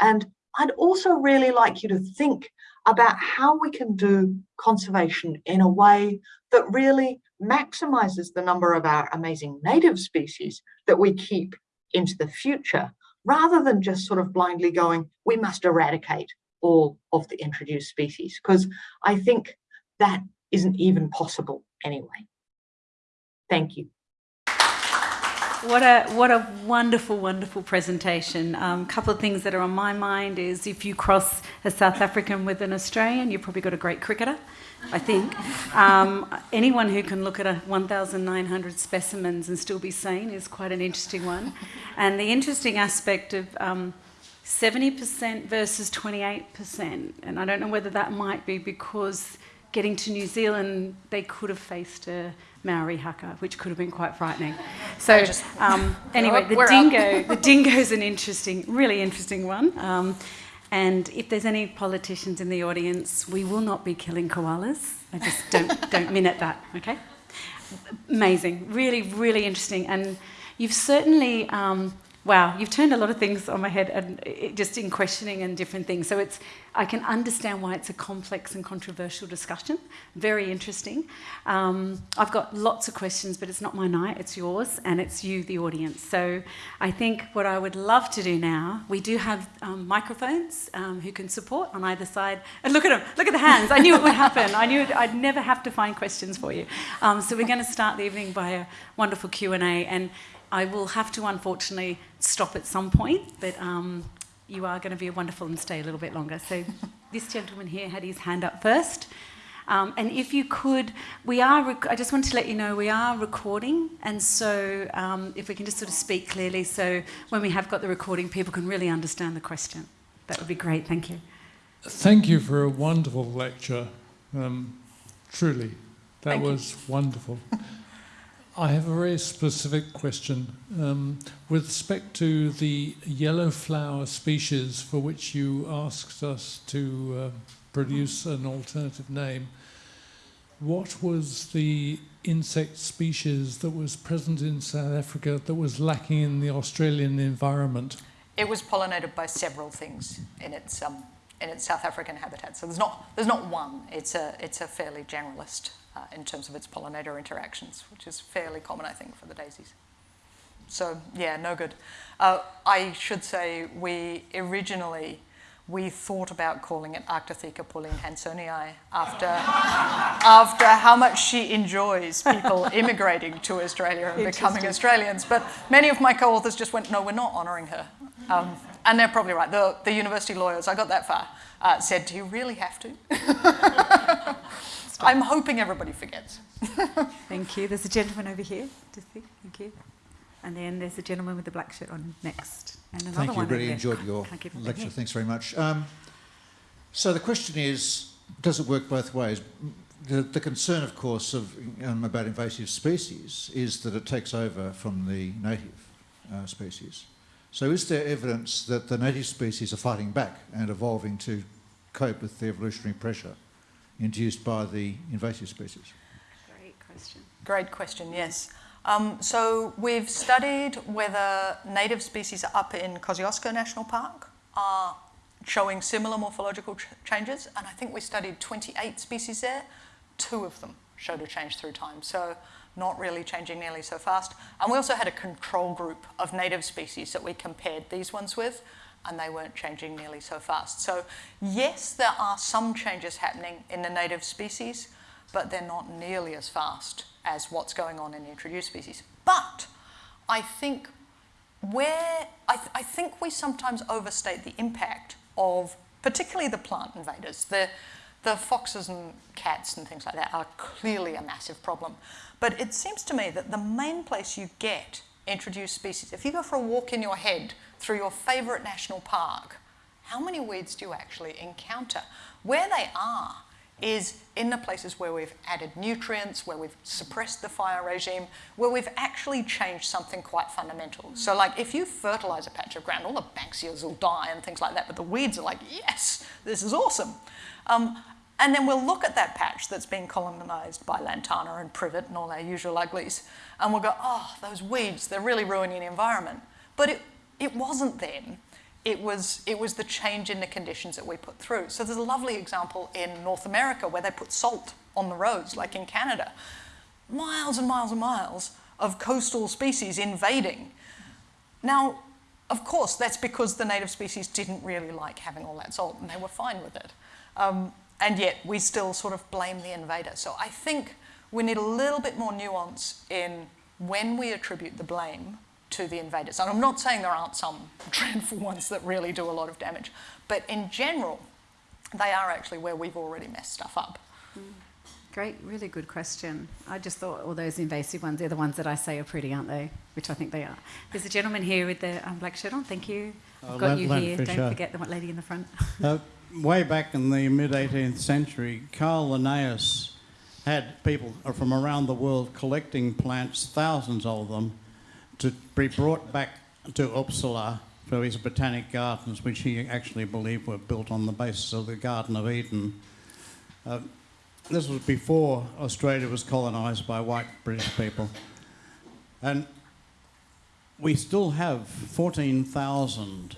And I'd also really like you to think about how we can do conservation in a way that really maximizes the number of our amazing native species that we keep into the future rather than just sort of blindly going, we must eradicate all of the introduced species, because I think that isn't even possible anyway. Thank you. What a what a wonderful, wonderful presentation. A um, couple of things that are on my mind is if you cross a South African with an Australian, you've probably got a great cricketer. I think. Um, anyone who can look at a 1,900 specimens and still be sane is quite an interesting one. And the interesting aspect of 70% um, versus 28%, and I don't know whether that might be because getting to New Zealand, they could have faced a Maori haka, which could have been quite frightening. So um, anyway, the dingo, the dingo is an interesting, really interesting one. Um, and if there's any politicians in the audience, we will not be killing koalas. I just don't, don't minute that, okay? Amazing, really, really interesting. And you've certainly um, wow, you've turned a lot of things on my head and it, just in questioning and different things. So it's, I can understand why it's a complex and controversial discussion. Very interesting. Um, I've got lots of questions, but it's not my night, it's yours, and it's you, the audience. So I think what I would love to do now, we do have um, microphones um, who can support on either side. And look at them, look at the hands. I knew it would happen. I knew I'd never have to find questions for you. Um, so we're going to start the evening by a wonderful Q&A. And I will have to unfortunately stop at some point, but um, you are going to be wonderful and stay a little bit longer. So this gentleman here had his hand up first. Um, and if you could, we are, I just want to let you know, we are recording. And so um, if we can just sort of speak clearly, so when we have got the recording, people can really understand the question. That would be great. Thank you. Thank you for a wonderful lecture. Um, truly, that Thank you. was wonderful. I have a very specific question. Um, with respect to the yellow flower species for which you asked us to uh, produce an alternative name, what was the insect species that was present in South Africa that was lacking in the Australian environment? It was pollinated by several things in its um, in its South African habitat. So there's not there's not one. It's a it's a fairly generalist uh, in terms of its pollinator interactions, which is fairly common, I think, for the daisies. So yeah, no good. Uh, I should say we originally we thought about calling it Arctotheca Pauline Hansonii after after how much she enjoys people immigrating to Australia and becoming Australians. But many of my co-authors just went, no, we're not honouring her. Um, and they're probably right. The, the university lawyers, I got that far, uh, said, do you really have to? I'm hoping everybody forgets. Thank you. There's a gentleman over here. Just see. Thank you. And then there's a gentleman with the black shirt on next. And another Thank you. one over Really there. enjoyed your Can't keep them lecture. here. Thanks very much. Um, so the question is, does it work both ways? The, the concern, of course, of, um, about invasive species is that it takes over from the native uh, species. So is there evidence that the native species are fighting back and evolving to cope with the evolutionary pressure induced by the invasive species? Great question. Great question, yes. Um, so we've studied whether native species up in Kosciuszko National Park are showing similar morphological ch- changes, and I think we studied 28 species there. Two of them showed a change through time, so not really changing nearly so fast. And we also had a control group of native species that we compared these ones with, and they weren't changing nearly so fast. So yes, there are some changes happening in the native species, but they're not nearly as fast as what's going on in introduced species. But I think where I, th- I think we sometimes overstate the impact of particularly the plant invaders. The, the foxes and cats and things like that are clearly a massive problem. But it seems to me that the main place you get introduced species, if you go for a walk in your head through your favourite national park, how many weeds do you actually encounter? Where they are is in the places where we've added nutrients, where we've suppressed the fire regime, where we've actually changed something quite fundamental. So, like, if you fertilise a patch of ground, all the Banksias will die and things like that, but the weeds are like, yes, this is awesome. Um, and then we'll look at that patch that's been colonised by lantana and privet and all our usual uglies, and we'll go, oh, those weeds, they're really ruining the environment. But it, it wasn't then. it was, it was the change in the conditions that we put through. So there's a lovely example in North America where they put salt on the roads, like in Canada. Miles and miles and miles of coastal species invading. Now, of course, that's because the native species didn't really like having all that salt and they were fine with it. Um, and yet we still sort of blame the invader. So I think we need a little bit more nuance in when we attribute the blame to the invaders. And I'm not saying there aren't some dreadful ones that really do a lot of damage, but in general, they are actually where we've already messed stuff up. Great, really good question. I just thought all those invasive ones, they're the ones that I say are pretty, aren't they? Which I think they are. There's a gentleman here with the um, black shirt on. Thank you. I've Uh, got Len- you Len here. Fisher. Don't forget the one lady in the front. Uh, way back in the mid 18th century, Carl Linnaeus had people from around the world collecting plants, thousands of them, to be brought back to Uppsala for his botanic gardens, which he actually believed were built on the basis of the Garden of Eden. Uh, this was before Australia was colonised by white British people. And we still have 14,000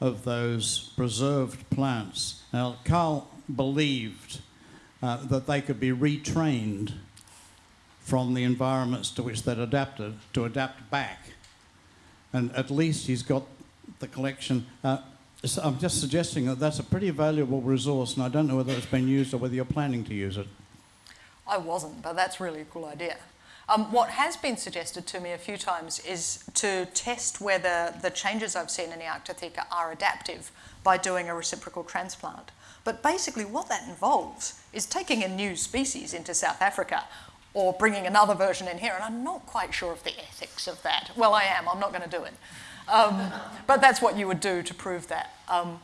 of those preserved plants. Now, Carl believed uh, that they could be retrained from the environments to which they'd adapted to adapt back. And at least he's got the collection. Uh, so I'm just suggesting that that's a pretty valuable resource, and I don't know whether it's been used or whether you're planning to use it. I wasn't, but that's really a cool idea. Um, what has been suggested to me a few times is to test whether the changes I've seen in the Arctotheca are adaptive by doing a reciprocal transplant. But basically, what that involves is taking a new species into South Africa or bringing another version in here, and I'm not quite sure of the ethics of that. Well, I am, I'm not going to do it. Um, but that's what you would do to prove that. Um,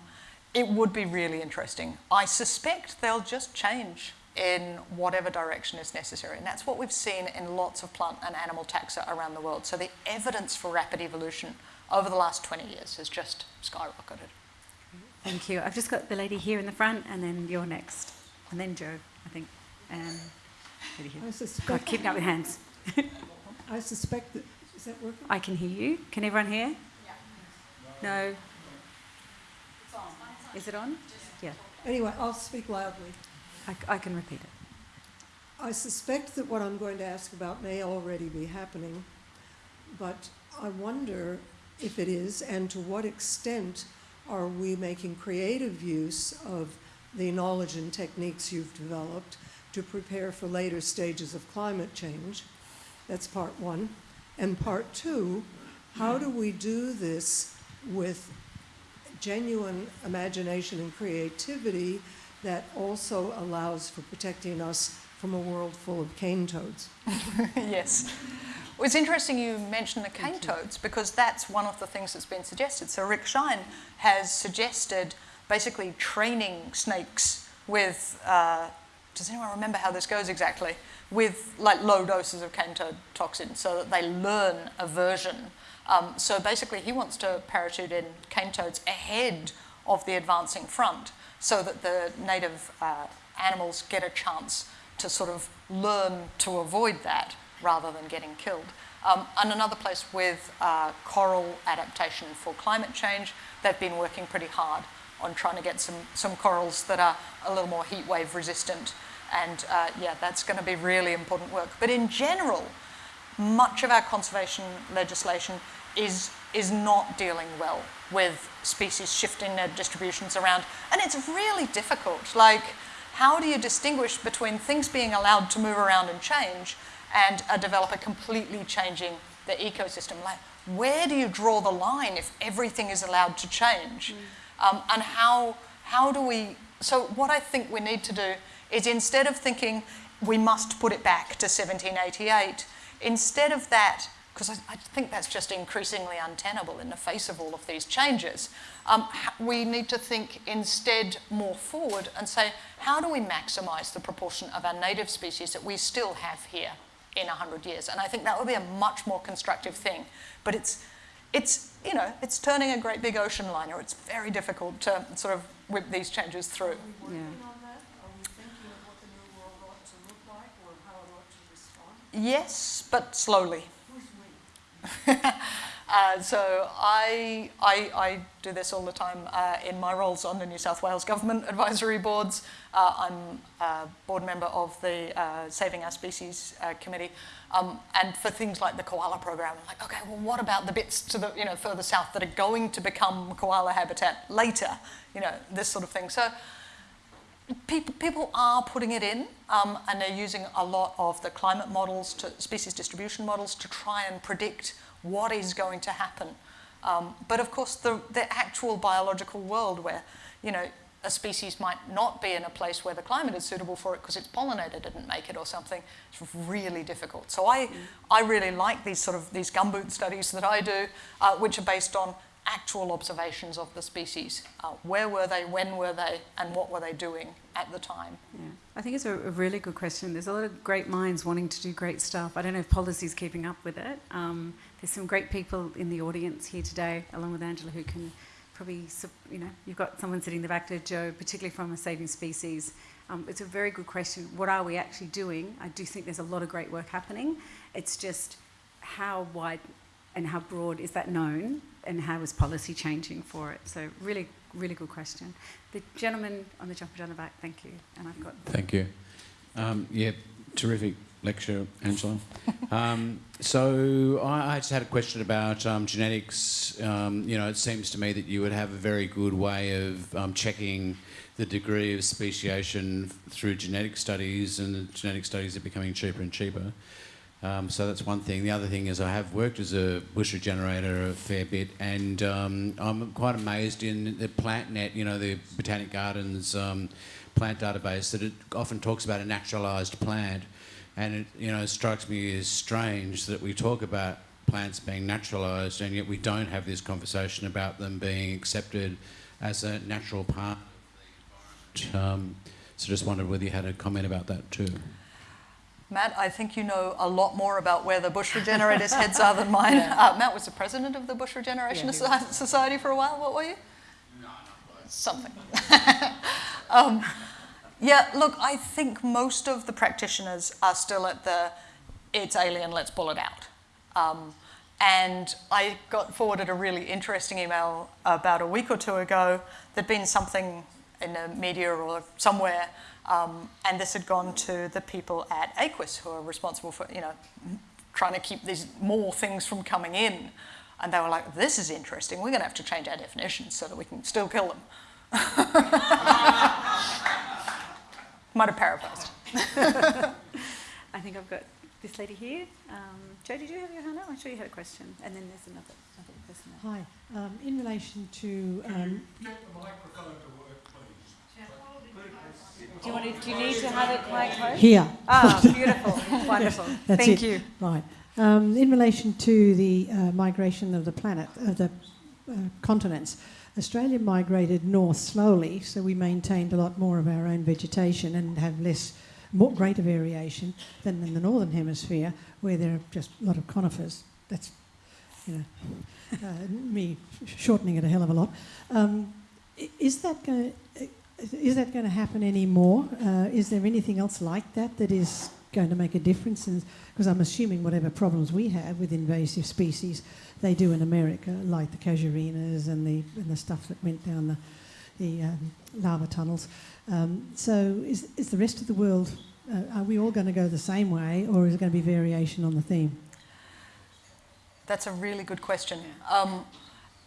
it would be really interesting. I suspect they'll just change in whatever direction is necessary. And that's what we've seen in lots of plant and animal taxa around the world. So the evidence for rapid evolution over the last 20 years has just skyrocketed. Thank you. I've just got the lady here in the front, and then you're next, and then Joe, I think. Um, lady here. I God, suspect, keep up with hands. I suspect that, is that working? I can hear you. Can everyone hear? Yeah. No. It's on. Is it on? Yeah, Anyway, I'll speak loudly. I, I can repeat it. I suspect that what I'm going to ask about may already be happening, but I wonder if it is and to what extent are we making creative use of the knowledge and techniques you've developed to prepare for later stages of climate change? That's part one. And part two, how do we do this with genuine imagination and creativity that also allows for protecting us from a world full of cane toads? yes. Well, it's interesting you mentioned the cane toads because that's one of the things that's been suggested. So Rick Shine has suggested basically training snakes with, uh, does anyone remember how this goes exactly? With like low doses of toxin so that they learn aversion. Um, so basically he wants to parachute in cane toads ahead of the advancing front so that the native uh, animals get a chance to sort of learn to avoid that rather than getting killed. Um, and another place with uh, coral adaptation for climate change, they've been working pretty hard on trying to get some, some corals that are a little more heat wave resistant. And uh, yeah, that's going to be really important work. But in general, much of our conservation legislation is, is not dealing well with species shifting their distributions around. And it's really difficult. Like, how do you distinguish between things being allowed to move around and change and a developer completely changing the ecosystem? Like, where do you draw the line if everything is allowed to change? Um, and how, how do we, so what I think we need to do is instead of thinking we must put it back to 1788, instead of that, because I, I think that's just increasingly untenable in the face of all of these changes, um, we need to think instead more forward and say, how do we maximise the proportion of our native species that we still have here in 100 years? And I think that would be a much more constructive thing. But it's, it's, you know, it's turning a great big ocean liner. It's very difficult to sort of whip these changes through. Yeah. Yes, but slowly. uh, so I, I, I do this all the time uh, in my roles on the New South Wales Government Advisory Boards. Uh, I'm a board member of the uh, Saving Our Species uh, Committee. Um, and for things like the koala program, I'm like, okay, well, what about the bits to the, you know, further south that are going to become koala habitat later? You know, this sort of thing. So people, people are putting it in um, and they're using a lot of the climate models, to, species distribution models, to try and predict what is going to happen. Um, but of course, the, the actual biological world where, you know, a species might not be in a place where the climate is suitable for it because its pollinator didn't make it or something. It's really difficult. So I, I really like these sort of these gumboot studies that I do, uh, which are based on actual observations of the species. Uh, where were they, when were they, and what were they doing at the time? Yeah. I think it's a, a really good question. There's a lot of great minds wanting to do great stuff. I don't know if policy's keeping up with it. Um, there's some great people in the audience here today, along with Angela, who can probably, you know, you've got someone sitting in the back there, Joe, particularly from a saving species. Um, it's a very good question. What are we actually doing? I do think there's a lot of great work happening. It's just how wide and how broad is that known, and how is policy changing for it? So really, really good question. The gentleman on the jumper down the back, thank you, and I've got. Thank you. Um, yeah, terrific lecture, Angela. um, so I, I, just had a question about um, genetics. Um, you know, it seems to me that you would have a very good way of um, checking the degree of speciation through genetic studies, and genetic studies are becoming cheaper and cheaper. Um, so that's one thing. The other thing is I have worked as a bush regenerator a fair bit, and um, I'm quite amazed in the PlantNet, you know, the Botanic Gardens um, plant database, that it often talks about a naturalised plant, and it, you know, strikes me as strange that we talk about plants being naturalised, and yet we don't have this conversation about them being accepted as a natural part um, so just wondered whether you had a comment about that too. Matt, I think you know a lot more about where the bush regenerators' heads are than mine. Yeah. Uh, Matt was the president of the Bush Regeneration yeah, Society for a while. What were you? No, Something. um, yeah, look, I think most of the practitioners are still at the it's alien, let's pull it out. Um, and I got forwarded a really interesting email about a week or two ago. There'd been something in the media or somewhere, um, and this had gone to the people at AQIS who are responsible for, you know, trying to keep these more things from coming in. And they were like, this is interesting. We're going to have to change our definitions so that we can still kill them. Might have paraphrased. I think I've got this lady here. Um, Joe, did you have your hand up? I'm sure you had a question. And then there's another, another person there. Hi. Um, in relation to... Um, get the microphone to do you, want to, do you need to have it quite close? Here. Ah, beautiful. Wonderful. That's Thank it. you. Right. Um, in relation to the uh, migration of the planet, of the uh, continents, Australia migrated north slowly, so we maintained a lot more of our own vegetation and have less, more, greater variation than in the northern hemisphere, where there are just a lot of conifers. That's, you know, uh, me shortening it a hell of a lot. Um, is that going to is that going to happen anymore? Uh, is there anything else like that that is going to make a difference? Because I'm assuming whatever problems we have with invasive species, they do in America, like the casuarinas and the, and the stuff that went down the, the um, lava tunnels. Um, so is, is the rest of the world, uh, are we all going to go the same way or is it going to be variation on the theme? That's a really good question. Um,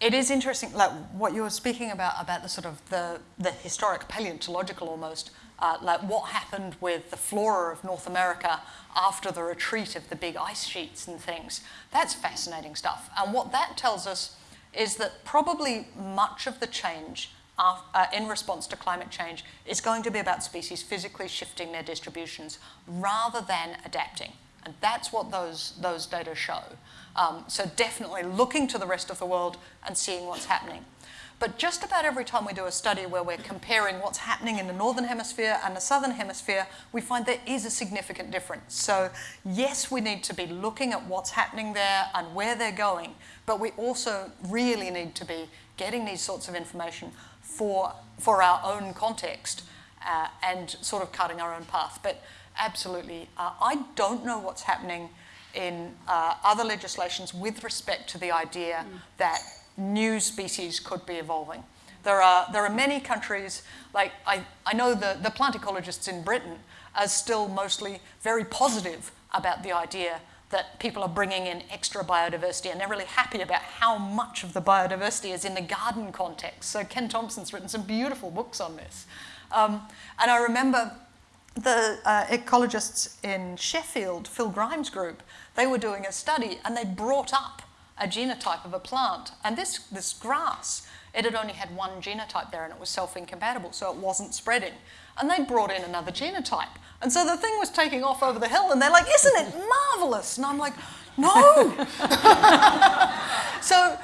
it is interesting, like what you were speaking about, about the sort of the, the historic paleontological almost, uh, like what happened with the flora of North America after the retreat of the big ice sheets and things. That's fascinating stuff. And what that tells us is that probably much of the change uh, in response to climate change is going to be about species physically shifting their distributions rather than adapting. And that's what those, those data show. Um, so definitely looking to the rest of the world and seeing what's happening. But just about every time we do a study where we're comparing what's happening in the northern hemisphere and the southern hemisphere, we find there is a significant difference. So yes, we need to be looking at what's happening there and where they're going, but we also really need to be getting these sorts of information for, for our own context uh, and sort of cutting our own path. But absolutely, uh, I don't know what's happening in uh, other legislations with respect to the idea mm. that new species could be evolving. There are, there are many countries, like I, I know the, the plant ecologists in Britain are still mostly very positive about the idea that people are bringing in extra biodiversity and they're really happy about how much of the biodiversity is in the garden context. So Ken Thompson's written some beautiful books on this. Um, and I remember the uh, ecologists in Sheffield, Phil Grime's group, they were doing a study and they brought up a genotype of a plant. And this, this grass, it had only had one genotype there and it was self-incompatible, so it wasn't spreading. And they brought in another genotype. And so the thing was taking off over the hill and they're like, isn't it marvellous? And I'm like, no. so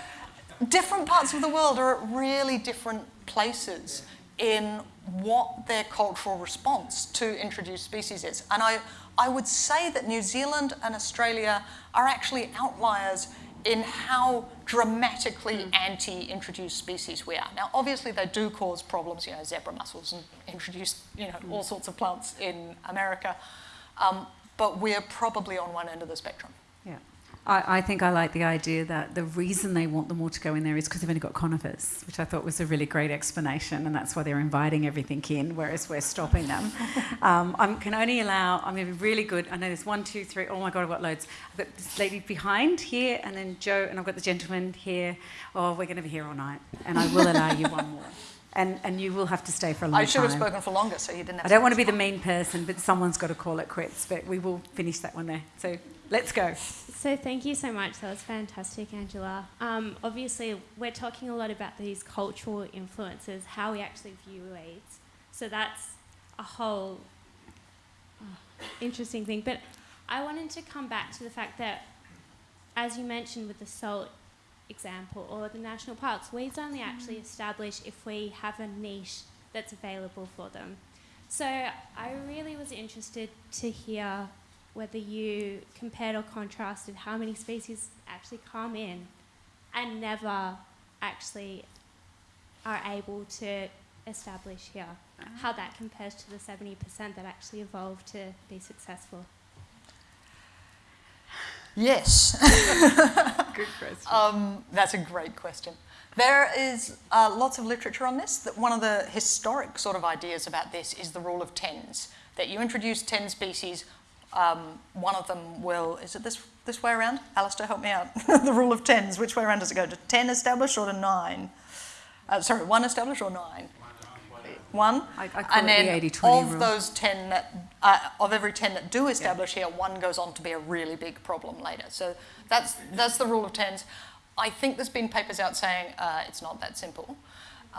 different parts of the world are at really different places in what their cultural response to introduced species is. And I, I would say that New Zealand and Australia are actually outliers in how dramatically mm. anti-introduced species we are. Now, obviously, they do cause problems, you know, zebra mussels and introduce, you know, all sorts of plants in America, um, but we're probably on one end of the spectrum. I, I think I like the idea that the reason they want them all to go in there is because they've only got conifers, which I thought was a really great explanation, and that's why they're inviting everything in, whereas we're stopping them. um, I can only allow, I'm going to be really good. I know there's one, two, three, oh my God, I've got loads. I've got this lady behind here, and then Joe, and I've got the gentleman here. Oh, we're going to be here all night, and I will allow you one more. And, and you will have to stay for a long time. I should have spoken for longer, so you didn't have I don't want to be the mean person, but someone's got to call it quits. But we will finish that one there. So let's go. So thank you so much. That was fantastic, Angela. Um, obviously, we're talking a lot about these cultural influences, how we actually view AIDS. So that's a whole oh, interesting thing. But I wanted to come back to the fact that, as you mentioned with the salt example or the national parks, weeds only actually establish if we have a niche that's available for them. So I really was interested to hear whether you compared or contrasted how many species actually come in and never actually are able to establish here. How that compares to the 70% that actually evolved to be successful. Yes. Good question. Um, that's a great question. There is uh, lots of literature on this. That one of the historic sort of ideas about this is the rule of tens. That you introduce ten species, um, one of them will. Is it this this way around? Alistair, help me out. the rule of tens. Which way around does it go? To ten established or to nine? Uh, sorry, one established or nine? One. I, I and then the 80-20 of rule. those ten that uh, of every ten that do establish here, one goes on to be a really big problem later. So that's that's the rule of tens. I think there's been papers out saying uh, it's not that simple.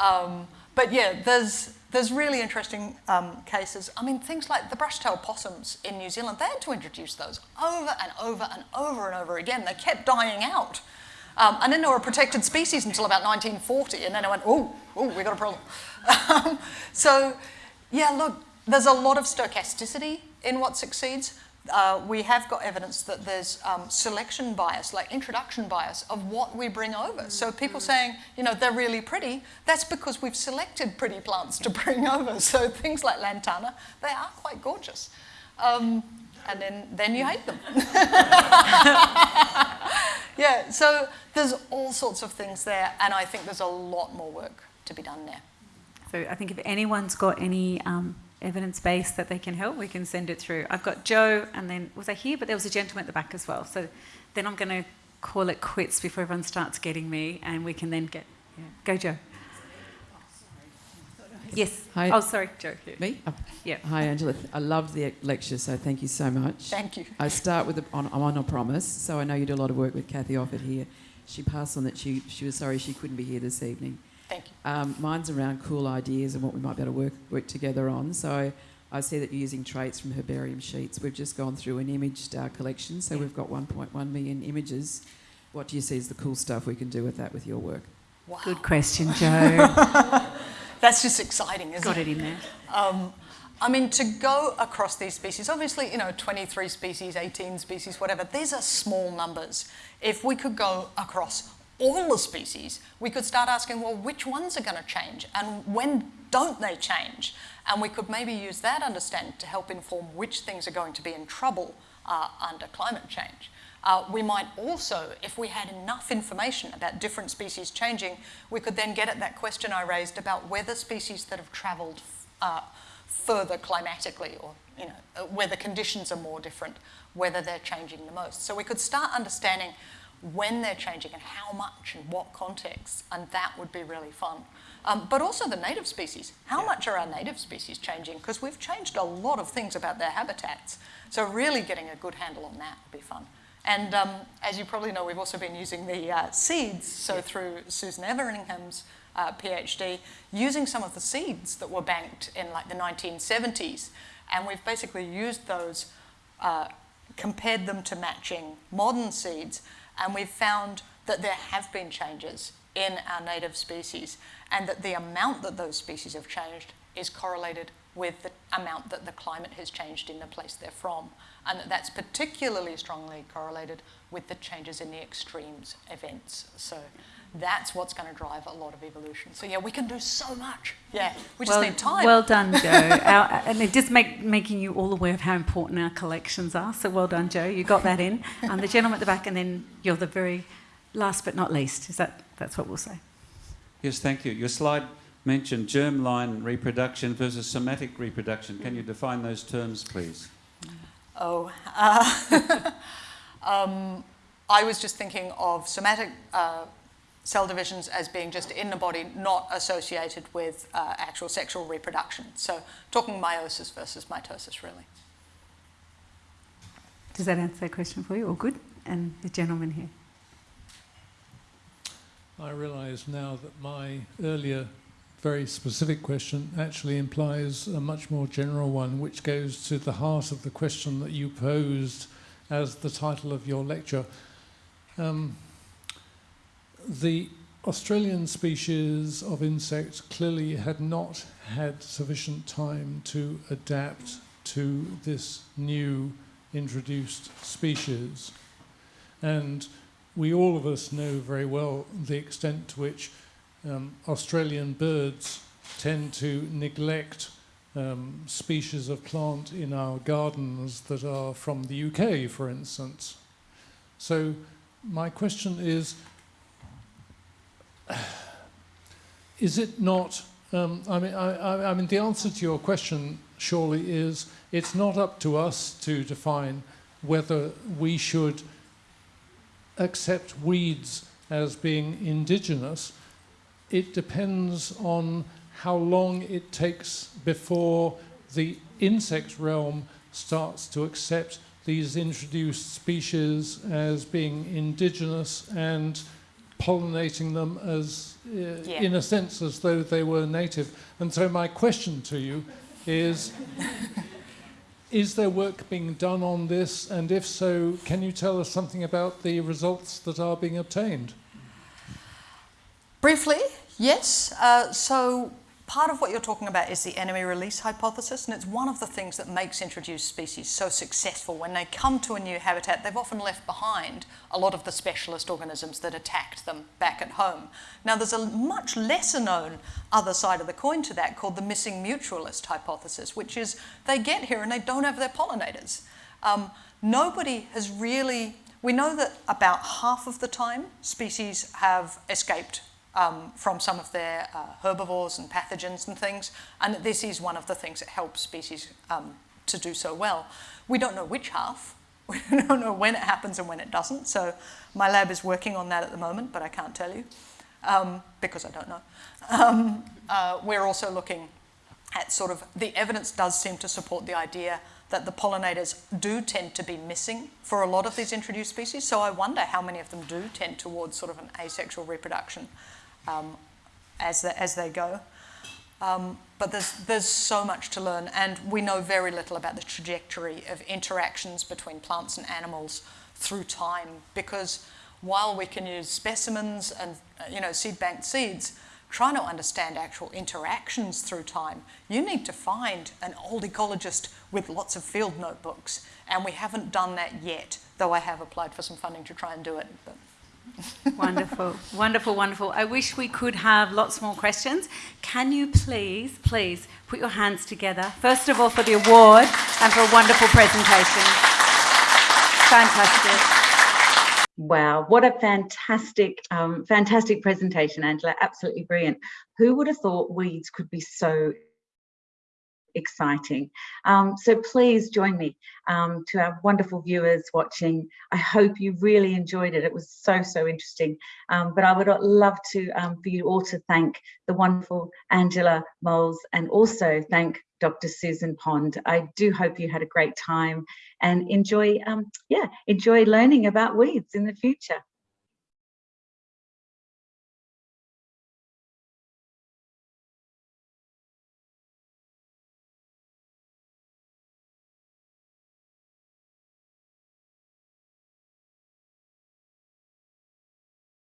Um, but yeah, there's there's really interesting um, cases. I mean, things like the brush-tailed possums in New Zealand, they had to introduce those over and over and over and over again. They kept dying out. Um, and then they were a protected species until about 1940, and then I went, oh, oh, we got a problem. Um, so, yeah, look, there's a lot of stochasticity in what succeeds. Uh, we have got evidence that there's um, selection bias, like introduction bias, of what we bring over. So people saying, you know, they're really pretty, that's because we've selected pretty plants to bring over. So things like lantana, they are quite gorgeous. Um, and then, then you hate them. yeah, so there's all sorts of things there, and I think there's a lot more work to be done there. So I think if anyone's got any um, evidence base that they can help, we can send it through. I've got Joe, and then was I here? But there was a gentleman at the back as well. So then I'm going to call it quits before everyone starts getting me, and we can then get yeah. go, Joe. Yes. Hi. Oh, sorry, Joe. Here. Me? Oh. Yeah. Hi, Angela. I loved the lecture, so thank you so much. Thank you. I start with, a, on, I'm on a promise, so I know you do a lot of work with Kathy Offord here. She passed on that she, she was sorry she couldn't be here this evening. Thank you. Um, mine's around cool ideas and what we might be able to work, work together on. So I see that you're using traits from herbarium sheets. We've just gone through an imaged uh, collection, so we've got 1.1 million images. What do you see as the cool stuff we can do with that with your work? Wow. Good question, Joe. That's just exciting, isn't got it? it in there. Um, I mean, to go across these species, obviously, you know, 23 species, 18 species, whatever, these are small numbers. If we could go across all the species, we could start asking, well, which ones are going to change and when don't they change? And we could maybe use that understanding to help inform which things are going to be in trouble uh, under climate change. Uh, we might also, if we had enough information about different species changing, we could then get at that question I raised about whether species that have travelled uh, further climatically or you know, uh, where the conditions are more different, whether they're changing the most. So we could start understanding when they're changing and how much and what context, and that would be really fun. Um, but also the native species. How much are our native species changing? Because we've changed a lot of things about their habitats. So really getting a good handle on that would be fun. And um, as you probably know, we've also been using the uh, seeds, so through Susan Everingham's uh, PhD, using some of the seeds that were banked in like the 1970s. And we've basically used those, uh, compared them to matching modern seeds, and we've found that there have been changes in our native species, and that the amount that those species have changed is correlated with the amount that the climate has changed in the place they're from, and that that's particularly strongly correlated with the changes in the extremes events. So That's what's going to drive a lot of evolution. So yeah, we can do so much. Yeah, we just well, need time. Well done, Joe. our, and it just make, making you all aware of how important our collections are. So well done, Joe. You got that in. And the gentleman at the back, and then you're the very last but not least. Is that that's what we'll say? Yes, thank you. Your slide mentioned germline reproduction versus somatic reproduction. Can you define those terms, please? Oh, uh, um, I was just thinking of somatic uh, cell divisions as being just in the body, not associated with uh, actual sexual reproduction. So talking meiosis versus mitosis, really. Does that answer that question for you? All good? And the gentleman here. I realise now that my earlier very specific question actually implies a much more general one, which goes to the heart of the question that you posed as the title of your lecture. Um, the Australian species of insect clearly had not had sufficient time to adapt to this new introduced species. And we all of us know very well the extent to which um, Australian birds tend to neglect um, species of plant in our gardens that are from the UK, for instance. So my question is, is it not, um, I, mean, I, I mean, the answer to your question surely is, it's not up to us to define whether we should accept weeds as being indigenous, it depends on how long it takes before the insect realm starts to accept these introduced species as being indigenous and pollinating them as, uh, yeah. in a sense, as though they were native. And so my question to you is, is there work being done on this? And if so, can you tell us something about the results that are being obtained? Briefly, yes. Uh, so part of what you're talking about is the enemy release hypothesis, and it's one of the things that makes introduced species so successful. When they come to a new habitat, they've often left behind a lot of the specialist organisms that attacked them back at home. Now, there's a much lesser known other side of the coin to that called the missing mutualist hypothesis, which is they get here and they don't have their pollinators. Um, nobody has really, we know that about half of the time species have escaped um, from some of their uh, herbivores and pathogens and things. And this is one of the things that helps species um, to do so well. We don't know which half. We don't know when it happens and when it doesn't. So my lab is working on that at the moment, but I can't tell you um, because I don't know. Um, uh, we're also looking at sort of the evidence does seem to support the idea that the pollinators do tend to be missing for a lot of these introduced species. So I wonder how many of them do tend towards sort of an asexual reproduction um, as, the, as they go. Um, but there's, there's so much to learn, and we know very little about the trajectory of interactions between plants and animals through time because while we can use specimens and you know seed banked seeds, trying to understand actual interactions through time, you need to find an old ecologist with lots of field notebooks, and we haven't done that yet, though I have applied for some funding to try and do it. But wonderful, wonderful, wonderful. I wish we could have lots more questions. Can you please, please put your hands together, first of all for the award and for a wonderful presentation. Fantastic. Wow, what a fantastic, um, fantastic presentation, Angela. Absolutely brilliant. Who would have thought weeds could be so exciting. Um, so please join me um, to our wonderful viewers watching. I hope you really enjoyed it. It was so, so interesting. Um, but I would love to um, for you all to thank the wonderful Angela Moles and also thank Dr. Susan Pond. I do hope you had a great time and enjoy, um, yeah, enjoy learning about weeds in the future.